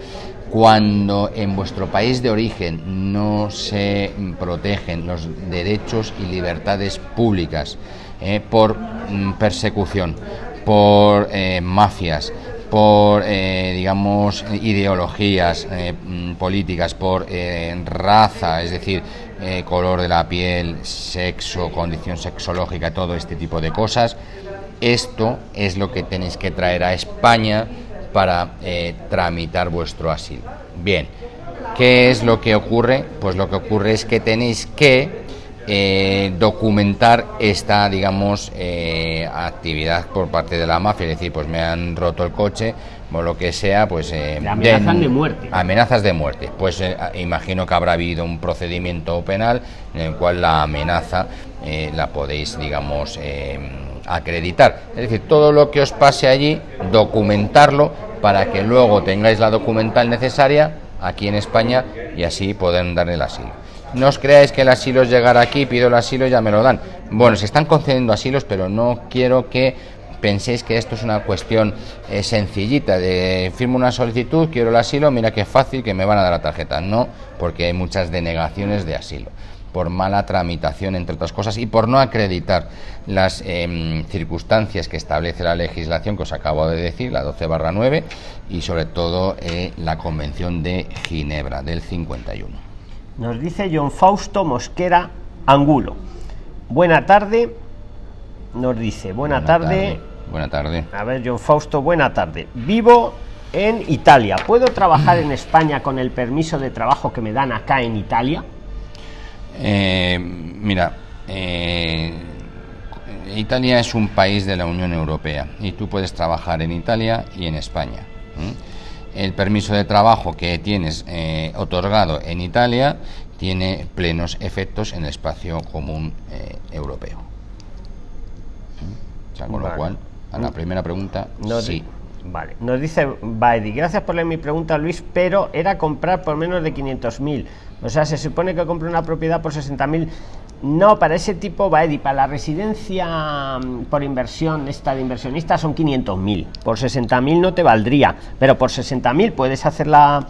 cuando en vuestro país de origen no se protegen los derechos y libertades públicas eh, por mm, persecución, por eh, mafias, por, eh, digamos, ideologías mm, políticas, por raza, es decir, color de la piel, sexo, condición sexológica, todo este tipo de cosas, esto es lo que tenéis que traer a España para eh, tramitar vuestro asilo. Bien, ¿qué es lo que ocurre? Pues lo que ocurre es que tenéis que eh, documentar esta, digamos, eh, actividad por parte de la mafia, es decir, pues me han roto el coche, o lo que sea, pues...
amenazas de, muerte.
Amenazas de muerte. Pues imagino que habrá habido un procedimiento penal en el cual la amenaza la podéis, digamos, acreditar. Es decir, todo lo que os pase allí, documentarlo para que luego tengáis la documental necesaria aquí en España y así poder darle el asilo. No os creáis que el asilo es llegar aquí, pido el asilo y ya me lo dan. Bueno, se están concediendo asilos, pero no quiero que penséis que esto es una cuestión eh, sencillita de firmo una solicitud, quiero el asilo, mira qué fácil que me van a dar la tarjeta. No, porque hay muchas denegaciones de asilo por mala tramitación, entre otras cosas, y por no acreditar las em, circunstancias que establece la legislación que os acabo de decir, la 12 barra 9, y sobre todo eh, la Convención de Ginebra del 51.
Nos dice John Fausto Mosquera Angulo. Buena tarde. Nos dice, buena, tarde.
Buena tarde.
A ver, John Fausto, buena tarde. Vivo en Italia. ¿Puedo trabajar en España con el permiso de trabajo que me dan acá en Italia?
Eh, mira, eh, Italia es un país de la Unión Europea y tú puedes trabajar en Italia y en España. El permiso de trabajo que tienes eh, otorgado en Italia tiene plenos efectos en el espacio común europeo. con lo cual, a la primera pregunta, sí.
Vale, nos dice Baedi, gracias por leer mi pregunta Luis, pero era comprar por menos de 500.000 o sea, se supone que compra una propiedad por 60.000. No, para ese tipo va para la residencia mm, por inversión, esta de inversionista son 500.000. Por 60.000 no te valdría, pero por 60.000 puedes hacer la,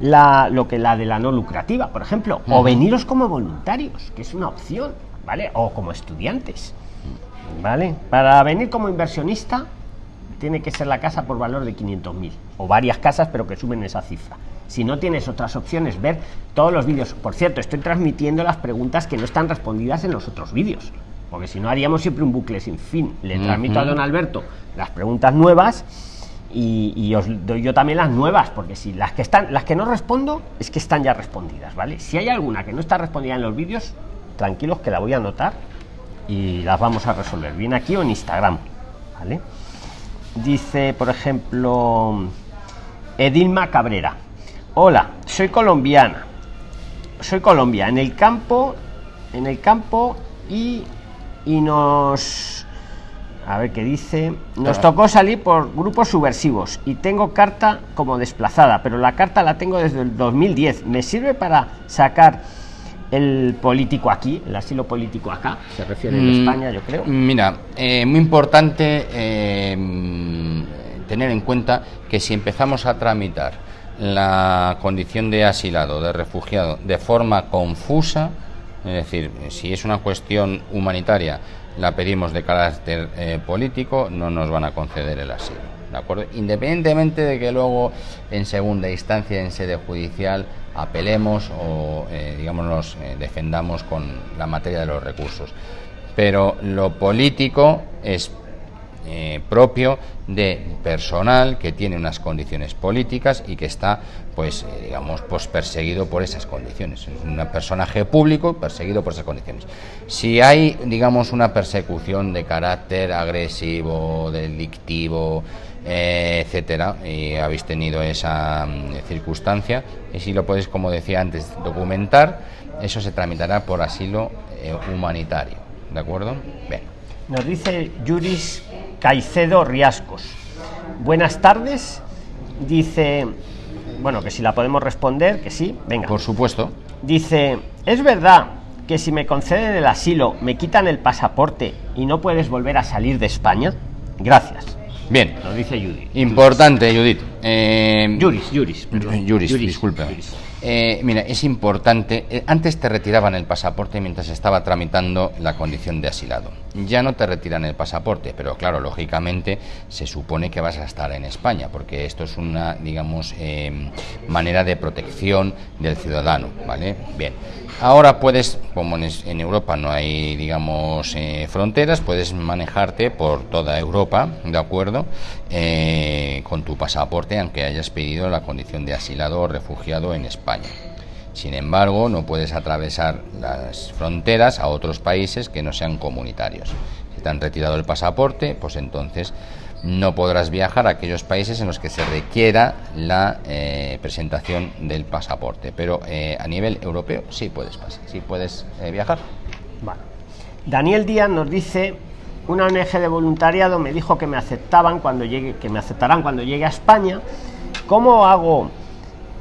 la, lo que la de la no lucrativa, por ejemplo, o veniros como voluntarios, que es una opción, ¿vale? O como estudiantes, ¿vale? Para venir como inversionista tiene que ser la casa por valor de 500.000 o varias casas, pero que suben esa cifra si no tienes otras opciones, ver todos los vídeos. Por cierto, estoy transmitiendo las preguntas que no están respondidas en los otros vídeos, porque si no haríamos siempre un bucle sin fin. Le transmito a don Alberto las preguntas nuevas y, os doy yo también las nuevas, porque si las que están, las que no respondo, es que están ya respondidas, ¿vale? Si hay alguna que no está respondida en los vídeos, tranquilos que la voy a anotar y las vamos a resolver, bien aquí o en Instagram, ¿vale? Dice, por ejemplo, Edilma Cabrera. Hola, soy colombiana. Soy Colombia, en el campo, en el campo y, y nos... A ver qué dice. Nos tocó salir por grupos subversivos y tengo carta como desplazada, pero la carta la tengo desde el 2010. ¿Me sirve para sacar el político aquí, el asilo político acá? Se refiere en mm, España, yo creo.
Mira, eh, muy importante eh, tener en cuenta que si empezamos a tramitar la condición de asilado, de refugiado, de forma confusa, es decir, si es una cuestión humanitaria, la pedimos de carácter eh, político, no nos van a conceder el asilo. ¿De acuerdo? Independientemente de que luego en segunda instancia, en sede judicial, apelemos o, eh, nos eh, defendamos con la materia de los recursos. Pero lo político es eh, propio de personal que tiene unas condiciones políticas y que está, pues, eh, digamos, pues perseguido por esas condiciones. Es un personaje público perseguido por esas condiciones. Si hay, digamos, una persecución de carácter agresivo, delictivo, eh, etcétera, y habéis tenido esa mm, circunstancia, y si lo podéis, como decía antes, documentar, eso se tramitará por asilo humanitario. ¿De acuerdo?
Bien. Nos dice Juris Caicedo Riascos. Buenas tardes. Dice, bueno, que si la podemos responder, que sí, venga.
Por supuesto.
Dice, ¿es verdad que si me conceden el asilo me quitan el pasaporte y no puedes volver a salir de España? Gracias.
Bien.
Lo dice Judith.
Importante, Judith.
Eh, Juris, Juris.
Juris, disculpe. Eh, mira, es importante. Eh, antes te retiraban el pasaporte mientras estaba tramitando la condición de asilado. Ya no te retiran el pasaporte, pero claro, lógicamente se supone que vas a estar en España, porque esto es una, digamos, manera de protección del ciudadano, ¿vale? Bien. Ahora puedes, como en, Europa no hay, digamos, eh, fronteras, puedes manejarte por toda Europa, ¿de acuerdo? Eh, con tu pasaporte, aunque hayas pedido la condición de asilado o refugiado en España. Sin embargo, no puedes atravesar las fronteras a otros países que no sean comunitarios. Si te han retirado el pasaporte, pues entonces no podrás viajar a aquellos países en los que se requiera la eh, presentación del pasaporte, pero eh, a nivel europeo sí puedes pasar, sí puedes eh, viajar.
Daniel Díaz nos dice una ONG de voluntariado me dijo que me aceptaban cuando llegue, que me aceptarán cuando llegue a España. ¿Cómo hago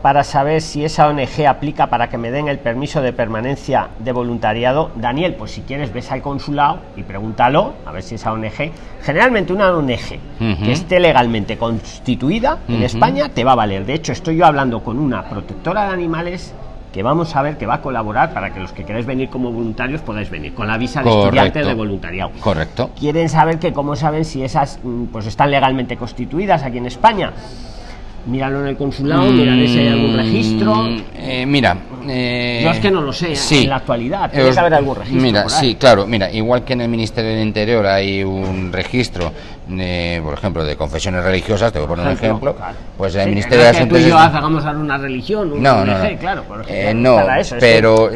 para saber si esa ONG aplica para que me den el permiso de permanencia de voluntariado. Daniel, pues si quieres ves al consulado y pregúntalo, a ver si esa ONG, generalmente una ONG que esté legalmente constituida en España te va a valer. De hecho, estoy yo hablando con una protectora de animales que vamos a ver que va a colaborar para que los que queréis venir como voluntarios podáis venir con la visa de estudiante de voluntariado.
Correcto.
Quieren saber que cómo saben si esas mm, pues están legalmente constituidas aquí en España míralo en el consulado, mm, si hay algún registro.
Eh, mira,
eh, yo es que no lo sé en la actualidad, tiene que haber algún registro.
Mira, sí, claro, mira, igual que en el Ministerio del Interior hay un registro, por ejemplo, de confesiones religiosas, te voy a poner un ejemplo, pues el Ministerio de
Asuntos. Que tú hagamos una religión,
no, no, claro,
eh,
no, pero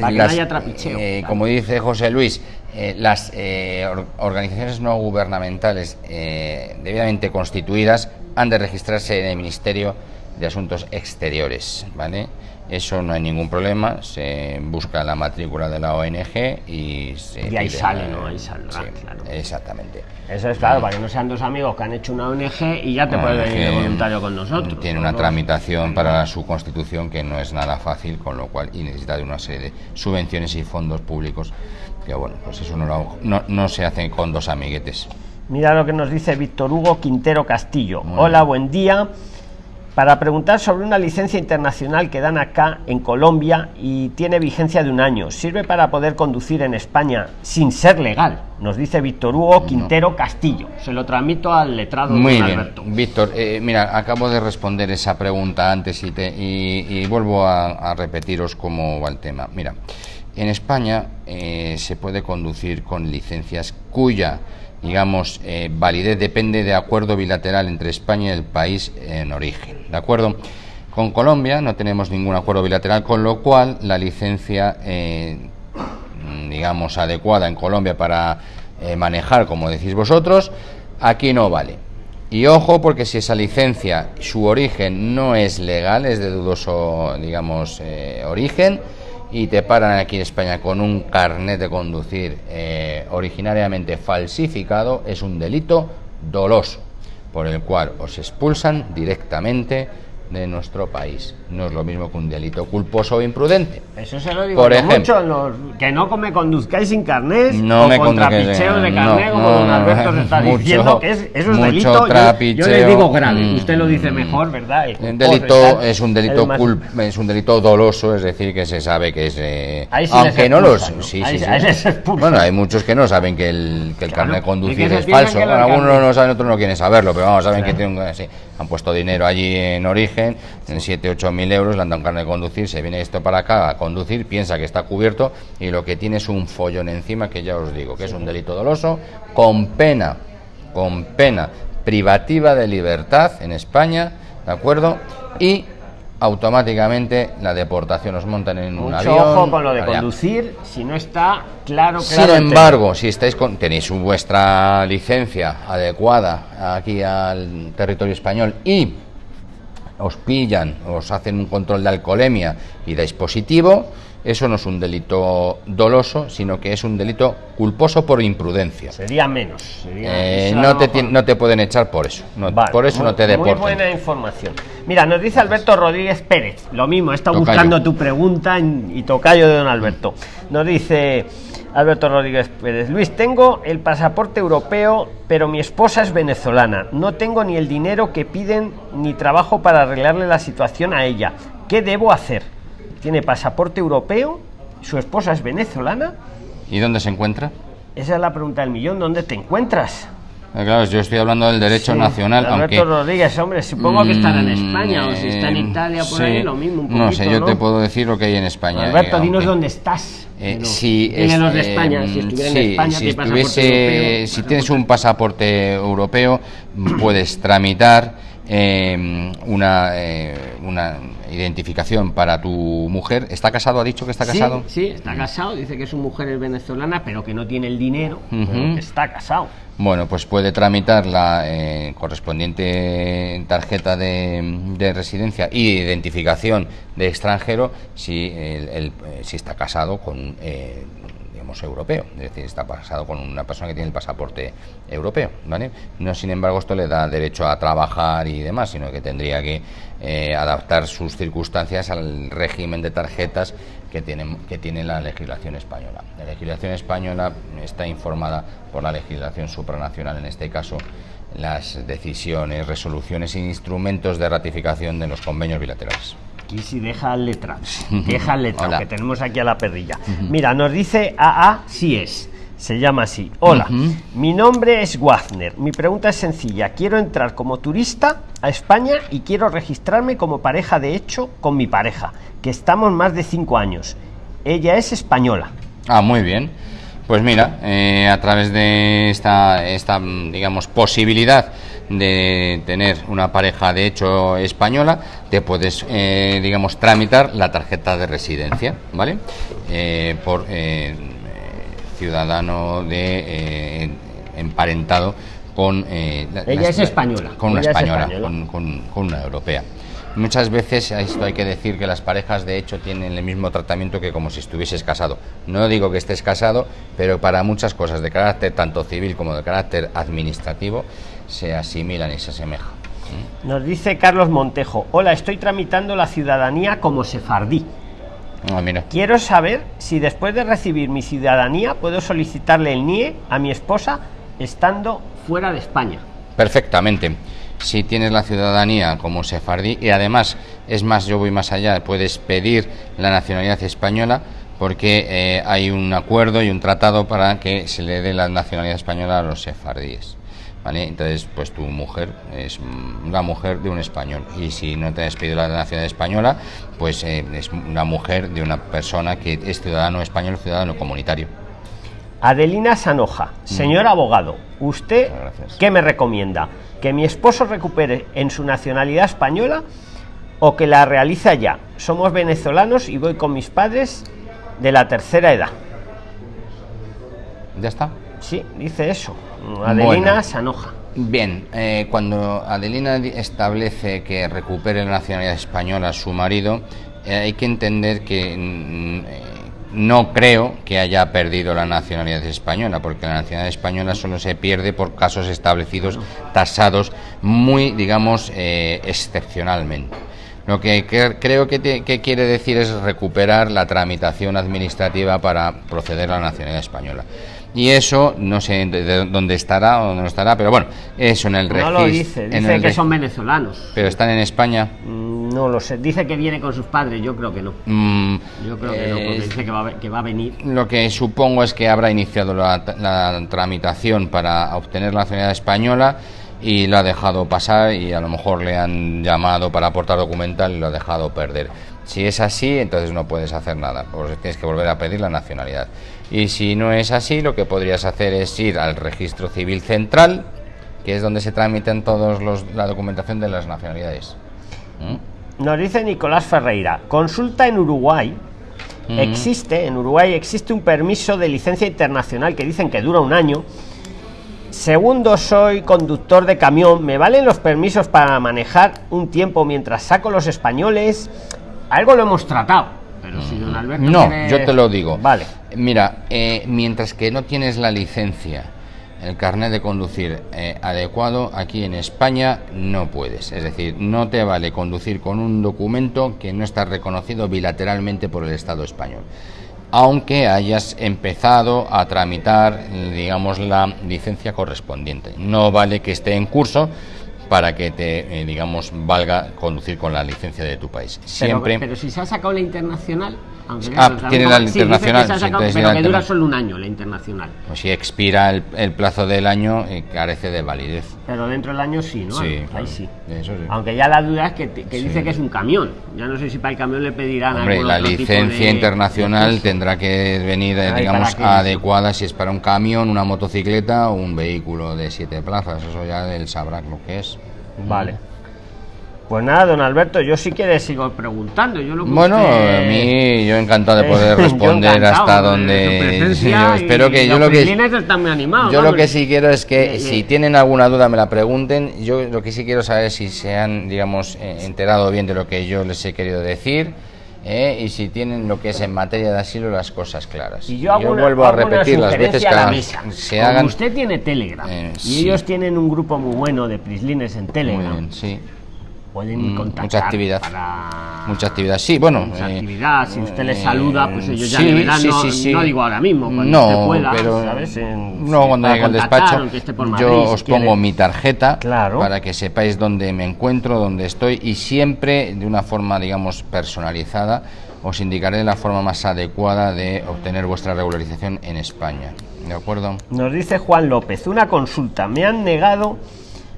como dice José Luis, las organizaciones no gubernamentales debidamente constituidas han de registrarse en el Ministerio de Asuntos Exteriores, ¿vale? Eso no hay ningún problema, se busca la matrícula de la ONG y se...
Y ahí sale, ¿no? Ahí sale,
claro. Exactamente.
Eso es claro, para que no sean dos amigos que han hecho una ONG y ya te puedes venir de voluntario con nosotros.
Tiene una tramitación para su constitución que no es nada fácil, con lo cual, y necesita de una serie de subvenciones y fondos públicos, que bueno, pues eso no, no, no se hace con dos amiguetes.
Mira lo que nos dice Víctor Hugo Quintero Castillo. Hola, buen día. Para preguntar sobre una licencia internacional que dan acá en Colombia y tiene vigencia de un año. ¿Sirve para poder conducir en España sin ser legal? Nos dice Víctor Hugo Quintero Castillo. Se lo transmito al letrado
Muy bien. Víctor, eh, mira, acabo de responder esa pregunta antes y, te, y, vuelvo a, repetiros cómo va el tema. Mira, en España eh, se puede conducir con licencias cuya digamos, eh, validez depende de acuerdo bilateral entre España y el país en origen. ¿De acuerdo? Con Colombia no tenemos ningún acuerdo bilateral, con lo cual la licencia, eh, digamos, adecuada en Colombia para eh, manejar, como decís vosotros, aquí no vale. Y ojo, porque si esa licencia, su origen no es legal, es de dudoso, digamos, origen, y te paran aquí en España con un carnet de conducir eh, originariamente falsificado, es un delito doloso, por el cual os expulsan directamente de nuestro país. No es lo mismo que un delito culposo o imprudente.
Eso se lo digo Por ejemplo, los, que no me conduzcáis sin carnet
no o me contra
de carnet, como don Alberto se está diciendo, que es, eso es delito. Yo, le digo grave, mm, usted lo dice mejor, ¿verdad?
El delito es un delito es un delito doloso, es decir, que se sabe que es... Eh, aunque no los... Sí, sí, bueno, hay muchos que no saben que el, que el carnet de conducir es, falso. algunos no saben, otros no quieren saberlo, pero vamos, saben que tienen... han puesto dinero allí en origen en 7, 8 mil euros, le han dado un carnet de conducir, se viene esto para acá a conducir, piensa que está cubierto y lo que tiene es un follón encima que ya os digo, que es un delito doloso con pena, con pena privativa de libertad en España, ¿de acuerdo? Y automáticamente la deportación os montan en un avión.
ojo con lo de conducir si no está claro,
Sin embargo, si estáis con, tenéis vuestra licencia adecuada aquí al territorio español y os pillan, os hacen un control de alcoholemia y dais positivo, eso no es un delito doloso, sino que es un delito culposo por imprudencia.
Sería menos.
Eh, no, te, no te pueden echar por eso. por eso no te deportan.
Muy buena información. Mira, nos dice Alberto Rodríguez Pérez. Lo mismo, he estado buscando tu pregunta y tocayo de don Alberto. Nos dice... Alberto Rodríguez Pérez. Luis, tengo el pasaporte europeo, pero mi esposa es venezolana. No tengo ni el dinero que piden ni trabajo para arreglarle la situación a ella. ¿Qué debo hacer? Tiene pasaporte europeo, su esposa es venezolana.
¿Y dónde se encuentra?
Esa es la pregunta del millón. ¿Dónde te encuentras?
Eh, claro, yo estoy hablando del derecho
Sí,
nacional,
Alberto
aunque...
Rodríguez, hombre, supongo que estará en
Mm,
España o si está en
eh,
Italia por
sí.
ahí, lo mismo. Un poquito,
no sé, yo
¿no?
te puedo decir lo que hay en España.
Alberto,
eh,
dinos
aunque-
dónde estás.
Eh, si
dile
es-
los de
eh,
España, si estuviera en
sí,
España,
si,
tiene pasaporte
estuviese-
europeo,
si tienes un pasaporte europeo, puedes tramitar eh, una, eh, una identificación para tu mujer. ¿Está casado? ¿Ha dicho que está casado?
Sí, está casado, dice que su mujer es venezolana, pero que no tiene el dinero,
Ujú.
pero que está casado.
Bueno, pues puede tramitar la eh, correspondiente tarjeta de, de residencia y de identificación de extranjero si, el- el- eh, si está casado con, eh, europeo, es decir, está casado con una persona que tiene el pasaporte europeo, ¿vale? No, sin embargo, esto le da derecho a trabajar y demás, sino que tendría que eh, adaptar sus circunstancias al régimen de tarjetas que tiene, que tiene la legislación española. La legislación española está informada por la legislación supranacional, en este caso las decisiones, resoluciones e instrumentos de ratificación de los convenios bilaterales.
Aquí sí deja el letrado, deja
Hola.
que tenemos aquí a la perrilla. Mira, nos dice AA si es, se llama así. Hola, mi nombre es Wagner. Mi pregunta es sencilla. Quiero entrar como turista a España y quiero registrarme como pareja de hecho con mi pareja, que estamos más de cinco años. Ella es española.
Ah, muy bien. Pues mira, eh, a través de esta, esta, mm, digamos, posibilidad de tener una pareja de hecho española, te puedes, eh, digamos, tramitar la tarjeta de residencia, ¿vale? Eh, por eh, ciudadano de eh, emparentado con eh, la-
Ella
la-
es española.
con una
es
española,
española.
con, con- con una europea. Muchas veces a esto hay que decir que las parejas de hecho tienen el mismo tratamiento que como si estuvieses casado. No digo que estés casado, pero para muchas cosas de carácter tanto civil como de carácter administrativo se asimilan y se asemejan.
Nos dice Carlos Montejo. Hola, estoy tramitando la ciudadanía como sefardí.
Ah, mira.
Quiero saber si después de recibir mi ciudadanía puedo solicitarle el NIE a mi esposa estando fuera de España.
Perfectamente. Si tienes la ciudadanía como sefardí y además, es más, yo voy más allá, puedes pedir la nacionalidad española porque eh, hay un acuerdo y un tratado para que se le dé la nacionalidad española a los sefardíes. ¿Vale? Entonces, pues tu mujer es mm, la mujer de un español y si no te has pedido la nacionalidad española, pues eh, es una mujer de una persona que es ciudadano español, ciudadano comunitario.
Adelina Sanoja, señor abogado, ¿usted qué me recomienda? ¿Que mi esposo recupere en su nacionalidad española o que la realice allá? Somos venezolanos y voy con mis padres de la tercera edad.
¿Ya está?
Sí, dice eso. Adelina
Bueno.
Sanoja.
Bien, eh, cuando Adelina establece que recupere la nacionalidad española a su marido, eh, hay que entender que mm, eh, no creo que haya perdido la nacionalidad española, porque la nacionalidad española solo se pierde por casos establecidos, tasados muy, digamos, eh, excepcionalmente. Lo que cre- creo que, te- que quiere decir es recuperar la tramitación administrativa para proceder a la nacionalidad española. Y eso no sé de, de dónde estará o dónde no estará, pero bueno, eso en el
No
registro.
lo dice, dice que son venezolanos.
Pero están en España.
Mm, No lo sé, dice que viene con sus padres, yo creo que no.
Mm,
Yo creo que no, porque dice que va, a que va a venir.
Lo que supongo es que habrá iniciado la, la tramitación para obtener la nacionalidad española y lo ha dejado pasar y a lo mejor le han llamado para aportar documental y lo ha dejado perder. Si es así, entonces no puedes hacer nada, porque tienes que volver a pedir la nacionalidad. Y si no es así, lo que podrías hacer es ir al registro civil central, que es donde se tramitan todos los la documentación de las nacionalidades. ¿Mm?
Nos dice Nicolás Ferreira, consulta en Uruguay.
Mm.
Existe, en Uruguay existe un permiso de licencia internacional que dicen que dura un año. Segundo, soy conductor de camión. ¿Me valen los permisos para manejar un tiempo mientras saco los españoles? Algo lo hemos tratado. Pero si don Alberto
No, yo te lo digo.
Vale.
Mira, eh, mientras que no tienes la licencia, el carnet de conducir eh, adecuado, aquí en España no puedes. Es decir, no te vale conducir con un documento que no está reconocido bilateralmente por el Estado español. aunque hayas empezado a tramitar, digamos, la licencia correspondiente. No vale que esté en curso para que te, eh, digamos, valga conducir con la licencia de tu país. Siempre.
Pero, pero si se ha sacado la internacional,
ah, tiene la internacional.
pero que dura solo un año la internacional.
Pues si expira el, plazo del año, eh, carece de validez.
Pero dentro del año sí, ¿no?
Sí,
Ahí sí. Aunque ya la duda es que, dice que es un camión. Ya no sé si para el camión le pedirán.
Hombre, la licencia internacional tendrá que venir, digamos, adecuada si es para un camión, una motocicleta o un vehículo de siete plazas. Eso ya él sabrá lo que es.
Vale. Pues nada, don Alberto, yo sí quiere sigo preguntando. Yo lo
bueno, a mí yo encantado de poder responder hasta donde. yo espero que yo lo que yo lo que sí quiero es que si tienen alguna duda me la pregunten. Yo lo que sí quiero saber es si se han, digamos, eh, enterado bien de lo que yo les he querido decir. Eh, y si tienen lo que es en materia de asilo las cosas claras.
Y yo, vuelvo a repetir las veces que se hagan. usted tiene Telegram eh, y ellos tienen un grupo muy bueno de prislines en Telegram.
sí
pueden
mm,
contactar
mucha actividad.
para...
mucha actividad. Sí bueno
mucha eh, actividad. Si usted les saluda pues ellos ya le verán. no, no, digo ahora mismo cuando
no pueda, pero ¿sabes? no cuando llegue al despacho yo os pongo mi tarjeta
claro.
para que sepáis dónde me encuentro dónde estoy y siempre de una forma digamos personalizada os indicaré la forma más adecuada de obtener vuestra regularización en España. De acuerdo
nos dice Juan López una consulta. Me han negado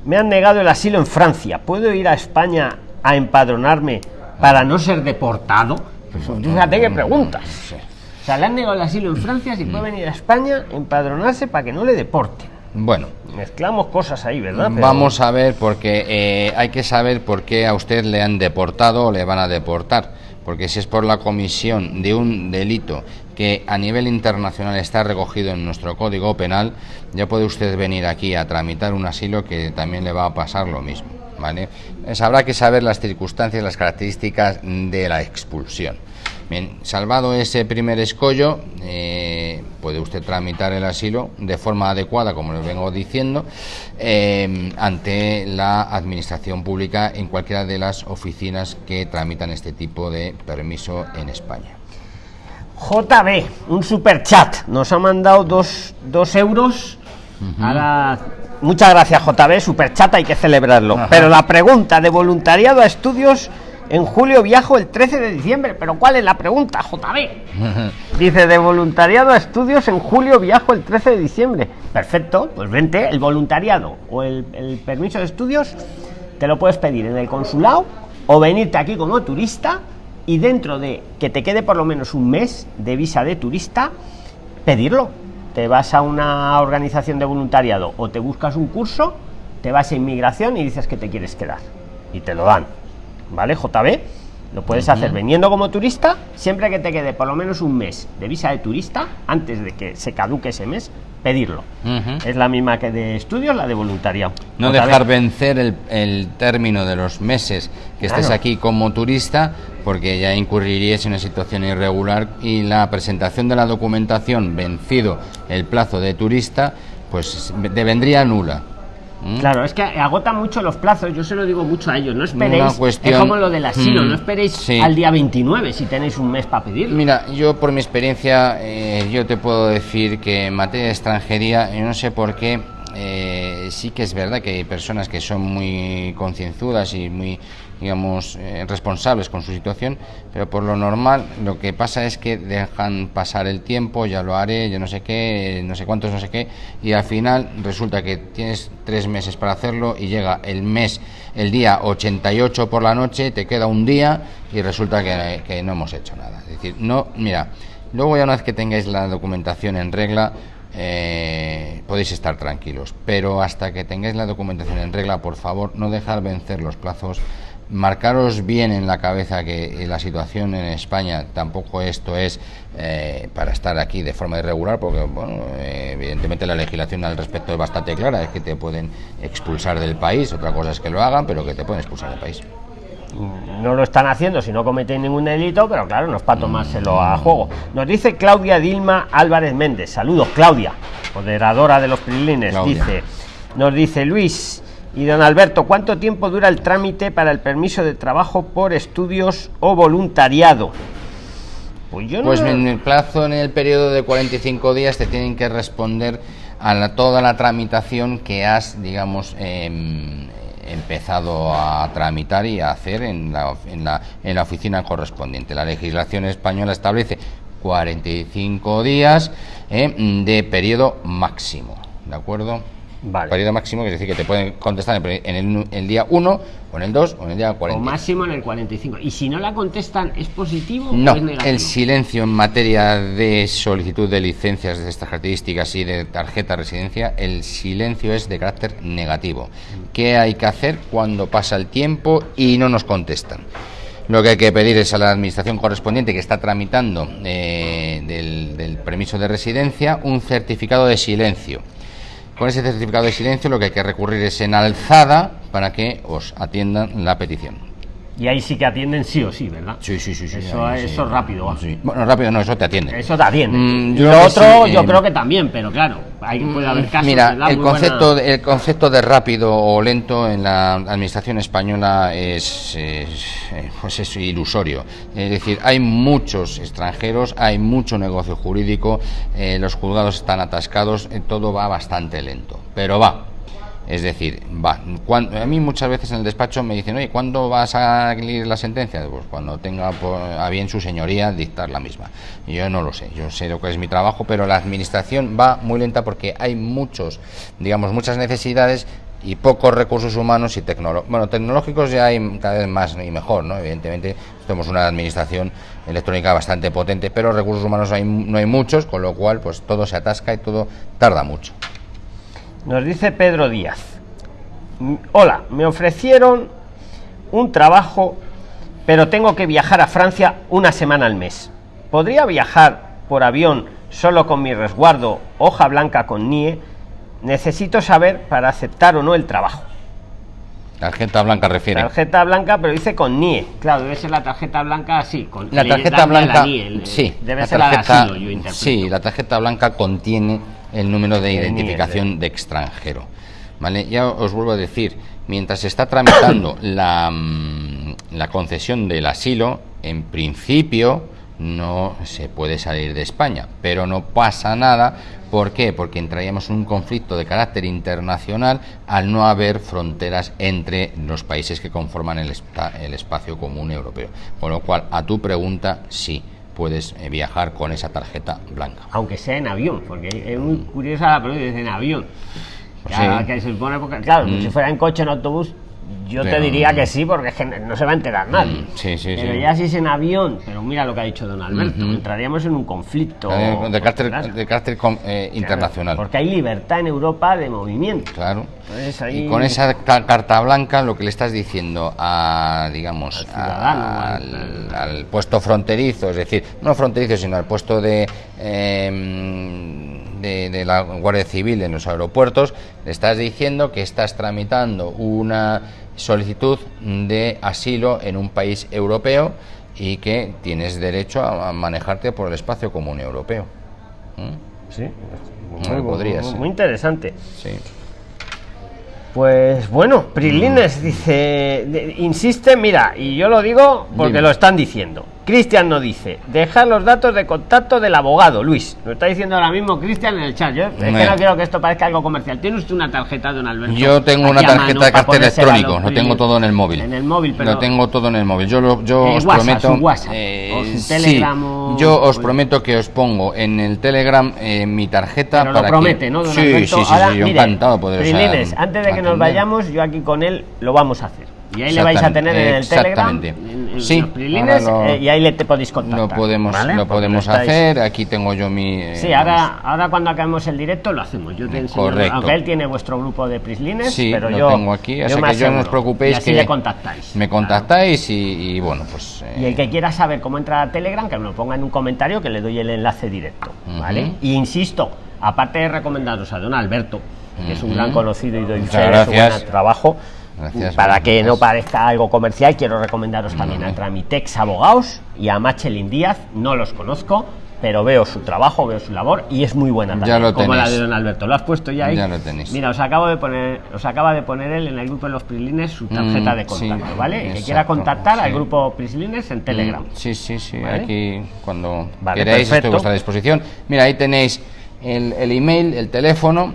me han negado el asilo en Francia. ¿Puedo ir a España a empadronarme para no ser deportado? Pues, fíjate qué preguntas. O sea, le han negado el asilo en Francia, si puede venir a España, empadronarse para que no le deporten.
Bueno.
Mezclamos cosas ahí, ¿verdad?
Vamos a ver, porque eh, hay que saber por qué a usted le han deportado o le van a deportar. Porque si es por la comisión de un delito que a nivel internacional está recogido en nuestro código penal, ya puede usted venir aquí a tramitar un asilo que también le va a pasar lo mismo. ¿vale? habrá que saber las circunstancias, las características de la expulsión. Bien, salvado ese primer escollo, eh, puede usted tramitar el asilo de forma adecuada, como les vengo diciendo, eh, ante la administración pública en cualquiera de las oficinas que tramitan este tipo de permiso en España.
JB, un super chat, nos ha mandado dos, euros. muchas gracias JB, super chat, hay que celebrarlo. Pero la pregunta de voluntariado a estudios en julio viajo el 13 de diciembre. Pero ¿cuál es la pregunta, JB? Dice, de voluntariado a estudios en julio viajo el 13 de diciembre. Perfecto, pues vente, el voluntariado o el, el permiso de estudios te lo puedes pedir en el consulado o venirte aquí como turista y dentro de que te quede por lo menos un mes de visa de turista, pedirlo. Te vas a una organización de voluntariado o te buscas un curso, te vas a inmigración y dices que te quieres quedar. Y te lo dan. ¿Vale, JB? Lo puedes hacer veniendo como turista, siempre que te quede por lo menos un mes de visa de turista, antes de que se caduque ese mes, pedirlo. Es la misma que de estudios, la de voluntariado.
No dejar vencer el, término de los meses que estés aquí como turista, porque ya incurrirías en una situación irregular y la presentación de la documentación vencido el plazo de turista, pues devendría nula.
¿Mm? Claro, es que agota mucho los plazos, yo se lo digo mucho a ellos, no esperéis, es como lo del asilo, mm, no esperéis al día 29 si tenéis un mes para pedir.
Mira, yo por mi experiencia, eh, yo te puedo decir que en materia de extranjería, yo no sé por qué, eh, sí que es verdad que hay personas que son muy concienzudas y muy digamos, eh, responsables con su situación, pero por lo normal lo que pasa es que dejan pasar el tiempo, ya lo haré, yo no sé qué, no sé cuántos, no sé qué, y al final resulta que tienes tres meses para hacerlo y llega el mes, el día 88 por la noche, te queda un día y resulta que, que no hemos hecho nada. Es decir, no, mira, luego ya una vez que tengáis la documentación en regla, eh, podéis estar tranquilos. Pero hasta que tengáis la documentación en regla, por favor, no dejar vencer los plazos marcaros bien en la cabeza que la situación en España tampoco esto es eh, para estar aquí de forma irregular, porque bueno, eh, evidentemente la legislación al respecto es bastante clara, es que te pueden expulsar del país, otra cosa es que lo hagan, pero que te pueden expulsar del país.
No lo están haciendo si no cometen ningún delito, pero claro, no es para tomárselo a juego. Nos dice Claudia Dilma Álvarez Méndez. Saludos, Claudia, moderadora de los Prilines. Dice, nos dice Luis, y don Alberto, ¿cuánto tiempo dura el trámite para el permiso de trabajo por estudios o voluntariado? Pues yo no
Pues
lo-
en el plazo, en el periodo de 45 días, te tienen que responder a la- toda la tramitación que has, digamos, em, empezado a tramitar y a hacer en la, en, la, en la oficina correspondiente. La legislación española establece 45 días eh, de periodo máximo, ¿de acuerdo?
Vale.
Periodo máximo, que es decir, que te pueden contestar en el, en el- día 1, o en el 2, o en el día
O
40.
máximo en el 45. Y si no la contestan, ¿es positivo
No,
o es negativo?
el silencio en materia de solicitud de licencias de estas características y de tarjeta de residencia, el silencio es de carácter negativo. ¿Qué hay que hacer cuando pasa el tiempo y no nos contestan? Lo que hay que pedir es a la administración correspondiente que está tramitando eh, del, del permiso de residencia un certificado de silencio. Con ese certificado de silencio lo que hay que recurrir es en alzada para que os atiendan la petición.
Y ahí sí que atienden sí o sí, ¿verdad?
Sí, sí, sí. sí
Eso-
ahí
eso es rápido, va.
Sí. Bueno, rápido no, eso te atiende.
Eso te atiende.
Mm, yo
Lo otro,
sí,
yo
eh,
creo que también, pero claro, hay, puede haber casos.
Mira,
¿verdad?
el
Muy buena-
concepto, de, el concepto de rápido o lento en la administración española es, es, eh, pues es ilusorio. Es decir, hay muchos extranjeros, hay mucho negocio jurídico, eh, los juzgados están atascados, eh, todo va bastante lento, pero va. Es decir, va. A mí muchas veces en el despacho me dicen, oye, ¿cuándo vas a salir la sentencia? Pues cuando tenga a bien su señoría dictar la misma. Yo no lo sé, yo sé lo que es mi trabajo, pero la administración va muy lenta porque hay muchos, digamos, muchas necesidades y pocos recursos humanos y tecnológicos. Bueno, tecnológicos ya hay cada vez más y mejor, ¿no? Evidentemente, somos una administración electrónica bastante potente, pero recursos humanos hay, no hay muchos, con lo cual, pues todo se atasca y todo tarda mucho.
Nos dice Pedro Díaz. "Mm, Hola, me ofrecieron un trabajo, pero tengo que viajar a Francia una semana al mes. ¿Podría viajar por avión solo con mi resguardo, hoja blanca con NIE? Necesito saber para aceptar o no el trabajo.
Tarjeta blanca refiere.
Tarjeta blanca, pero dice con NIE. Claro, debe ser la tarjeta blanca así. Con,
La tarjeta
la
blanca,
NIE, el-
sí,
Debe
la
ser la de asilo, yo
sí, la tarjeta blanca contiene el número de identificación de extranjero. ¿Vale? Ya os vuelvo a decir, mientras se está tramitando la, mm, la concesión del asilo, en principio no se puede salir de España, pero no pasa nada. ¿Por qué? Porque entraríamos en un conflicto de carácter internacional al no haber fronteras entre los países que conforman el, el espacio común europeo. Con lo cual, a tu pregunta, sí, puedes eh, viajar con esa tarjeta blanca.
aunque sea en avión, porque es muy curiosa la pregunta, en avión.
Pues
que se supone, porque, claro,
Mm.
si fuera en coche, en autobús, yo te diría que sí, porque es que no se va a enterar nadie.
Mm, sí, sí,
pero
sí.
ya si es en avión, pero mira lo que ha dicho don Alberto, entraríamos en un conflicto.
Eh, de carácter, de carácter eh, internacional.
Porque hay libertad en Europa de movimiento.
Claro.
Entonces ahí-
Y con esa ca- carta blanca lo que le estás diciendo a, digamos,
Al ciudadano,
a-
al-
al, al puesto fronterizo, es decir, no fronterizo, sino al puesto de, eh, de, de la Guardia Civil en los aeropuertos, le estás diciendo que estás tramitando una solicitud de asilo en un país europeo y que tienes derecho a, a manejarte por el espacio común europeo. ¿Mm?
Sí, muy,
ser.
muy interesante.
Sí.
Pues bueno, Prilines dice, de- insiste, mira, y yo lo digo porque
Dime.
lo están diciendo. Cristian no dice, deja los datos de contacto del abogado, Luis. Lo está diciendo ahora mismo Cristian en el chat. Yo es que no quiero que esto parezca algo comercial. ¿Tiene usted una tarjeta, don Alberto?
Yo tengo una tarjeta de
los
electrónico, lo tengo todo en el móvil.
En el móvil, pero...
Lo tengo todo en el móvil. Yo, lo, yo os
WhatsApp,
prometo.
su WhatsApp,
eh,
o su
sí,
Telegram o-
yo os prometo que os pongo en el Telegram eh, mi tarjeta
Pero
para
lo promete,
que.
¿no, don
sí,
Alberto?
sí, sí,
Ahora,
sí, yo
mire,
encantado de poder
Prilines, antes de que nos vayamos, yo aquí con él lo vamos a hacer. Y ahí le vais a tener en el Telegram, en-
Sí,
los Prilines,
ahora lo-
eh, y ahí le te podéis contactar.
Lo podemos,
¿vale?
lo podemos hacer. Aquí tengo yo mi. eh,
Sí, ahora, ahora cuando acabemos el directo lo hacemos. Yo te enseño,
Correcto.
aunque él tiene vuestro grupo de Prislines,
Sí,
pero
lo
yo
tengo aquí, así que yo no os preocupéis que
le contactáis.
Me contactáis y, y bueno, pues. eh,
Y el que quiera saber cómo entrar a Telegram, que me lo ponga en un comentario que le doy el enlace directo, ¿vale? Y insisto, aparte de recomendaros a don Alberto, que es un gran conocido y doy fe su buen trabajo,
Gracias,
para que
gracias.
no parezca algo comercial, quiero recomendaros también
Ujú.
a Tramitex Abogados y a Machelin Díaz, no los conozco, pero veo su trabajo, veo su labor y es muy buena también,
Ya lo
como la de don Alberto. ¿Lo has puesto ya ahí?
Ya lo tenéis.
Mira, os acabo de poner, os acaba de poner él en el grupo de los Prislines su tarjeta
Mm,
de contacto,
sí,
¿vale? El que
exacto,
quiera contactar al
sí.
grupo Prislines en Telegram.
Mm, Sí, sí, sí.
¿Vale?
Aquí, cuando
Vale,
queráis, estoy
perfecto.
a vuestra disposición. Mira, ahí tenéis el, el email, el teléfono,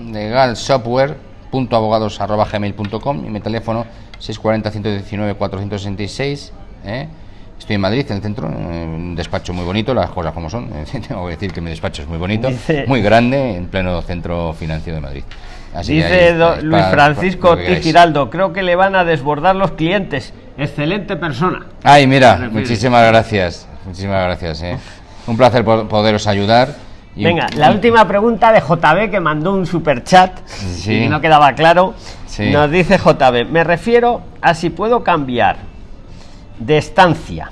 legalsoftware.abogados.gmail.com y mi teléfono 640-119-466. ¿eh? Estoy en Madrid, en el centro, en un despacho muy bonito, las cosas como son. Tengo que decir que mi despacho es muy bonito,
Dice-
muy grande, en pleno centro financiero de Madrid. Así que ahí
Dice Luis
para-
Francisco
para queráis.
Giraldo, creo que le van a desbordar los clientes. Excelente persona.
Ay, mira,
refiero.
muchísimas gracias. Muchísimas gracias. eh. Un placer po- poderos ayudar. Y-
Venga, la última pregunta de JB que mandó un super chat
Sí.
y no quedaba claro.
Sí.
Nos dice JB, me refiero a si puedo cambiar de estancia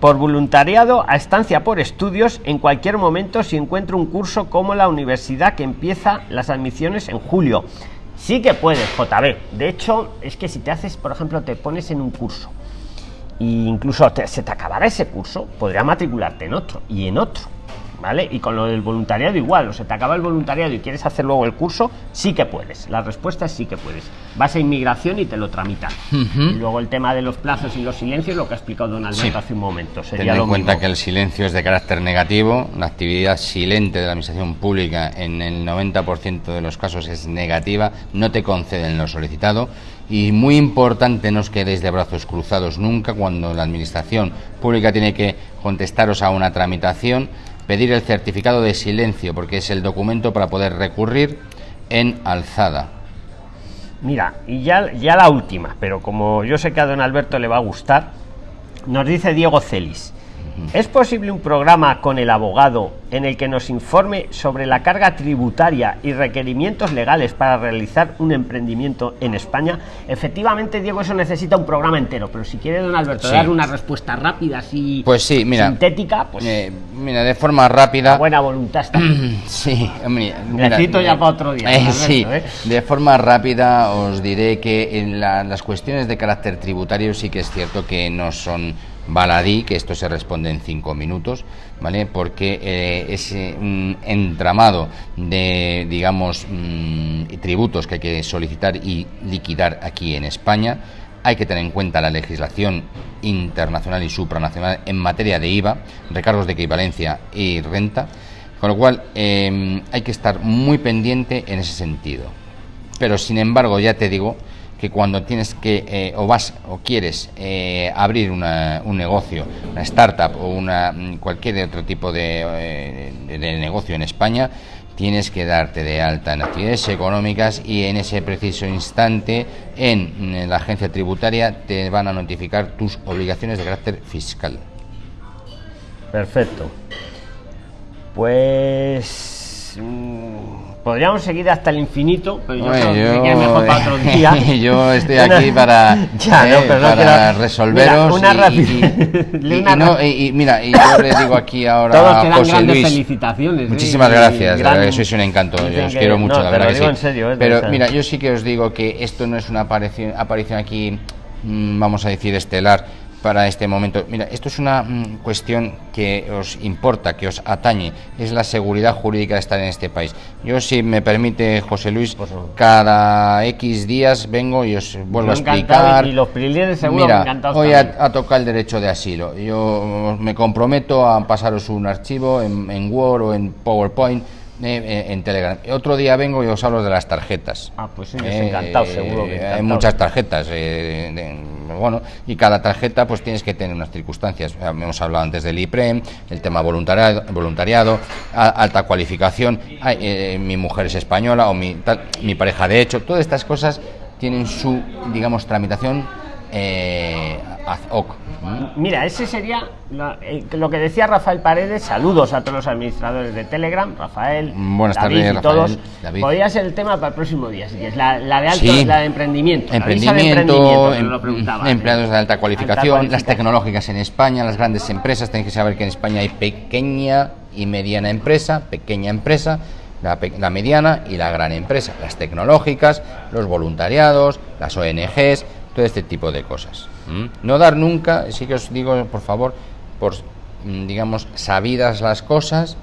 por voluntariado a estancia por estudios en cualquier momento si encuentro un curso como la universidad que empieza las admisiones en julio. Sí que puedes, JB. De hecho, es que si te haces, por ejemplo, te pones en un curso e incluso te- se te acabará ese curso, podría matricularte en otro y en otro, ¿vale? Y con lo del voluntariado igual, o se te acaba el voluntariado y quieres hacer luego el curso, sí que puedes. La respuesta es sí que puedes. Vas a inmigración y te lo tramitan. Y luego el tema de los plazos y los silencios, lo que ha explicado don Alberto
Sí.
hace un momento,
Ten
sería
en
lo
cuenta
mismo.
que el silencio es de carácter negativo, la actividad silente de la administración pública en el 90% de los casos es negativa, no te conceden lo solicitado y muy importante no os quedéis de brazos cruzados nunca cuando la administración pública tiene que contestaros a una tramitación, pedir el certificado de silencio porque es el documento para poder recurrir en alzada.
Mira, y ya, ya la última, pero como yo sé que a don Alberto le va a gustar, nos dice Diego Celis. ¿Es posible un programa con el abogado en el que nos informe sobre la carga tributaria y requerimientos legales para realizar un emprendimiento en España? Efectivamente, Diego, eso necesita un programa entero, pero si quiere don Alberto
Sí.
dar una respuesta rápida, así
Pues sí, mira.
sintética, pues
Eh, mira, de forma rápida.
la buena voluntad está.
Sí, hombre,
cito ya para otro día,
eh,
Alberto,
sí,
¿eh?
de forma rápida os diré que en la- las cuestiones de carácter tributario sí que es cierto que no son baladí, que esto se responde en cinco minutos, ¿vale? Porque eh, es eh, un entramado de, digamos, mm, tributos que hay que solicitar y liquidar aquí en España. Hay que tener en cuenta la legislación internacional y supranacional en materia de IVA, recargos de equivalencia y renta, con lo cual eh, hay que estar muy pendiente en ese sentido. Pero sin embargo, ya te digo que cuando tienes que eh, o vas o quieres eh, abrir una- un negocio, una startup o una mm, cualquier otro tipo de, eh, de negocio en España, tienes que darte de alta en actividades económicas y en ese preciso instante en, mm, la agencia tributaria te van a notificar tus obligaciones de carácter fiscal.
Perfecto. Pues mm, podríamos seguir hasta el infinito, pero yo
Hombre,
creo que
yo-
queda mejor para otro día.
yo estoy aquí para,
Ya, no,
eh,
pero no
para
quiero-
resolveros
Mira, una
y- y, y- no, y- mira y yo le digo aquí ahora
Todos
a
te dan
José
grandes
Luis
felicitaciones. ¿eh?
muchísimas gracias
gran-
verdad que sois un encanto
Dicen
yo os
que-
quiero mucho
no,
la verdad que sí
en serio, ¿eh?
Pero
verdad.
mira yo sí que os digo que esto no es una aparición aparición aquí mm, vamos a decir estelar para este momento. Mira, esto es una mm, cuestión que os importa, que os atañe, es la seguridad jurídica de estar en este país. Yo, si me permite, José Luis, cada X días vengo y os vuelvo a explicar.
y los seguro
Mira,
encantados
hoy
también.
a, a tocar el derecho de asilo. Yo me comprometo a pasaros un archivo en, en Word o en PowerPoint. Eh, eh, en Telegram. Otro día vengo y os hablo de las tarjetas.
Ah, pues ellos encantados, seguro que
Hay
encantados.
muchas tarjetas, eh, de- bueno, y cada tarjeta pues tienes que tener unas circunstancias. Eh, Hemos hablado antes del IPREM, el tema voluntariado, voluntariado a- alta cualificación, ay, eh, mi mujer es española o mi, tal, mi pareja de hecho, todas estas cosas tienen su, digamos, tramitación eh, ad hoc. ¿m?
Mira, ese sería eh, lo que decía Rafael Paredes. Saludos a todos los administradores de Telegram, Rafael,
Buenas
David
tardes,
y
Rafael,
todos.
David.
Podría ser el tema para el próximo día, si quieres. La, la de alto,
Sí.
la de emprendimiento. la visa de
Emprendimiento,
emprendimiento,
em-
preguntaba,
empleados
eh.
de alta cualificación, las
cualificación.
tecnológicas en España, las grandes empresas. Tenéis que saber que en España hay pequeña y mediana empresa, pequeña empresa, la mediana y la gran empresa. Las tecnológicas, los voluntariados, las ONGs, todo este tipo de cosas. No dar nunca, sí que os digo, por favor, por mm, digamos, sabidas las cosas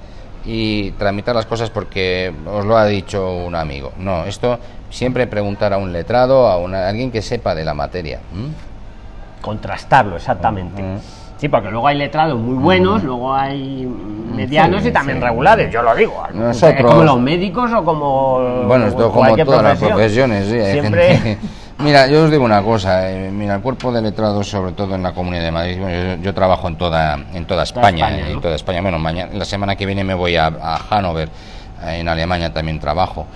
y tramitar las cosas porque os lo ha dicho un amigo. No, esto siempre preguntar a un letrado, a, una, alguien que sepa de la materia.
Contrastarlo, exactamente. Sí, porque luego hay letrados muy buenos, luego hay medianos y también regulares, yo lo digo.
Nosotros,
como los médicos o como.
Bueno, esto como todas las profesiones, sí,
Siempre.
Mira, yo os digo una cosa, eh, mira, el cuerpo de letrados, sobre todo en la Comunidad de Madrid, yo, trabajo en toda, en toda España, en toda España. Bueno, mañana, la semana que viene me voy a, a Hannover, en Alemania también trabajo.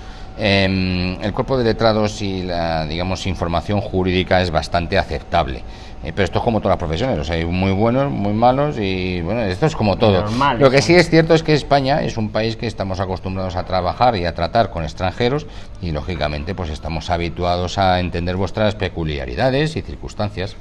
Em, el cuerpo de letrados y la, digamos, información jurídica es bastante aceptable. Eh, pero esto es como todas las profesiones, o sea, hay muy buenos, muy malos y bueno, esto es como todo. Lo que sí es cierto es que España es un país que estamos acostumbrados a trabajar y a tratar con extranjeros y lógicamente pues estamos habituados a entender vuestras peculiaridades y circunstancias.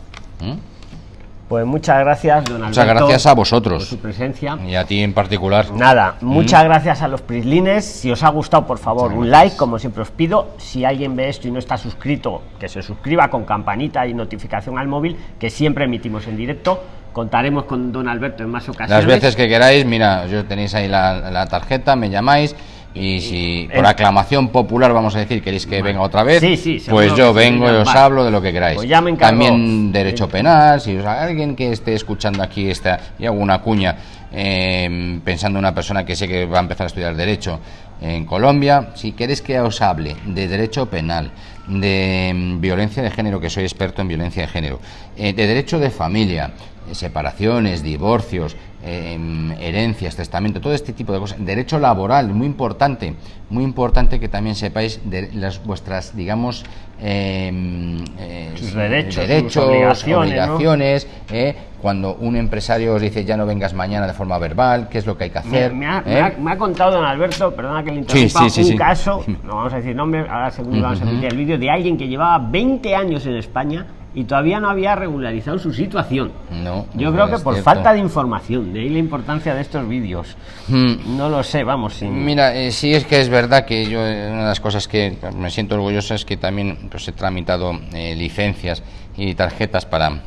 Pues muchas gracias, don Alberto.
Muchas gracias a vosotros.
Por su presencia.
Y a ti en particular.
Nada, ¿Mm? muchas gracias a los Prislines. Si os ha gustado, por favor, un like, como siempre os pido. Si alguien ve esto y no está suscrito, que se suscriba con campanita y notificación al móvil, que siempre emitimos en directo. Contaremos con don Alberto en más ocasiones.
Las veces que queráis, mira, yo tenéis ahí la, la tarjeta, me llamáis y si por aclamación popular, vamos a decir, queréis que venga otra vez, pues yo vengo y os hablo de lo que queráis.
Pues
También derecho penal, si os, alguien que esté escuchando aquí esta, y hago una cuña, em, pensando en una persona que sé que va a empezar a estudiar derecho en Colombia, si queréis que os hable de derecho penal, de em, violencia de género, que soy experto en violencia de género, eh, de derecho de familia, separaciones, divorcios, Herencias, testamento, todo este tipo de cosas. Derecho laboral, muy importante, muy importante que también sepáis de las vuestras, digamos, em,
eh, derechos,
derechos obligaciones, eh, cuando un empresario os dice ya no vengas mañana de forma verbal, qué es lo que hay que hacer.
Me, ha, me, ha, contado don Alberto, perdona que le interrumpa, un caso, no vamos a decir nombre, ahora según vamos a emitir el vídeo, de alguien que llevaba 20 años en España y todavía no había regularizado su situación.
No,
yo creo que por falta de información, de ahí la importancia de estos vídeos. Hmm. No lo sé, vamos. Sin...
Mira, eh, sí es que es verdad que yo eh, una de las cosas que me siento orgulloso es que también pues, he tramitado eh, licencias y tarjetas para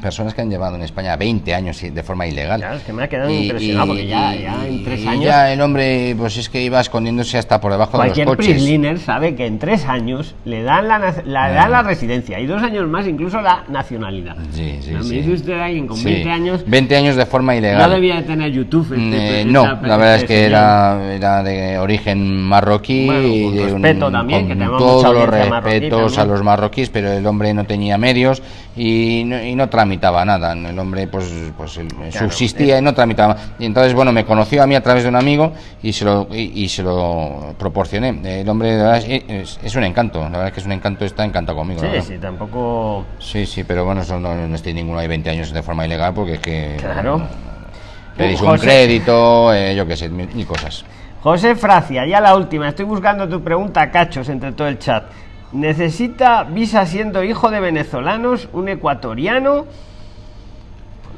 personas que han llevado en España 20 años de forma ilegal.
Claro, es que me ha quedado impresionado porque ya, ya en tres años.
Ya el hombre, pues es que iba escondiéndose hasta por debajo de los coches.
Cualquier sabe que en tres años le dan la, la, dan la residencia y dos años más incluso la nacionalidad.
Sí, sí,
Me
sí.
dice usted alguien con 20 años.
20 años de forma ilegal.
No debía de tener YouTube.
Este, eh, no, la verdad es que era, era de origen marroquí. y
de respeto también, que
todos los respetos a los marroquíes, pero el hombre no tenía medios y no, y no tramitaba nada. El hombre pues, pues subsistía y no tramitaba. Y entonces, bueno, me conoció a mí a través de un amigo y se lo, y, se lo proporcioné. El hombre es, un encanto, la verdad es que es un encanto, está encantado conmigo.
Sí, sí, tampoco...
Sí, sí, pero bueno, eso no, no estoy ninguno hay 20 años de forma ilegal porque es que...
Claro.
Pedís un crédito, eh, yo qué sé, mil, cosas.
José Fracia, ya la última. Estoy buscando tu pregunta, cachos, entre todo el chat. ¿Necesita visa siendo hijo de venezolanos, un ecuatoriano?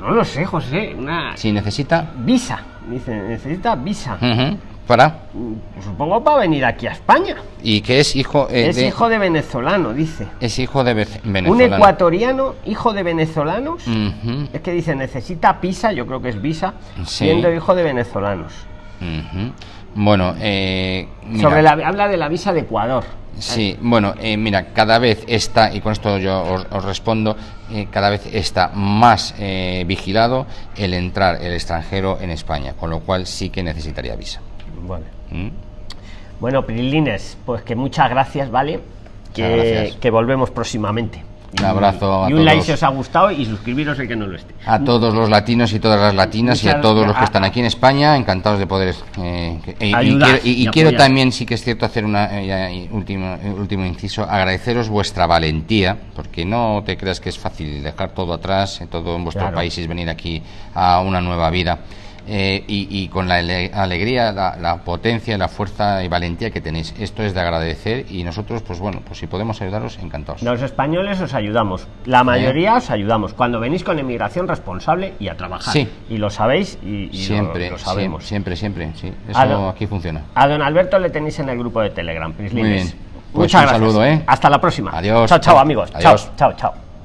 No lo sé, José. Una...
Si necesita.
Visa. Dice, necesita visa.
¿Para?
Pues supongo para venir aquí a España.
¿Y que es hijo
eh, Es hijo de venezolano, dice.
Es hijo de venezolano.
Un ecuatoriano, hijo de venezolanos. Es que dice, necesita visa, yo creo que es visa, siendo hijo de venezolanos.
Bueno, eh,
Sobre la, habla de la visa de Ecuador.
Sí, bueno, eh, mira, cada vez está, y con esto yo os, respondo, eh, cada vez está más eh, vigilado el entrar el extranjero en España, con lo cual sí que necesitaría visa.
Vale. ¿Mm? Bueno, Pirilines, pues que muchas gracias, ¿vale? Que, que volvemos próximamente.
Un abrazo
a y un like si os ha gustado y suscribiros el que no lo esté.
A todos los latinos y todas las latinas y a todos los que están aquí en España, encantados de poder. Eh, y, quiero, también, sí que es cierto, hacer un eh, último, último inciso, agradeceros vuestra valentía, porque no te creas que es fácil dejar todo atrás, todo en vuestro país y venir aquí a una nueva vida. Eh, y, con la alegría, la, potencia, la fuerza y valentía que tenéis. Esto es de agradecer y nosotros, pues bueno, pues si podemos ayudaros, encantados.
Los españoles os ayudamos, la mayoría os ayudamos cuando venís con emigración responsable y a trabajar.
Sí.
Y lo sabéis y,
siempre,
lo, sabemos.
Siempre, siempre, sí. Eso aquí funciona.
A don Alberto le tenéis en el grupo de Telegram,
Muy bien.
Pues Muchas
un saludo, ¿eh?
Hasta la próxima.
Adiós.
Chao, chao, amigos. Chao, chao, chao.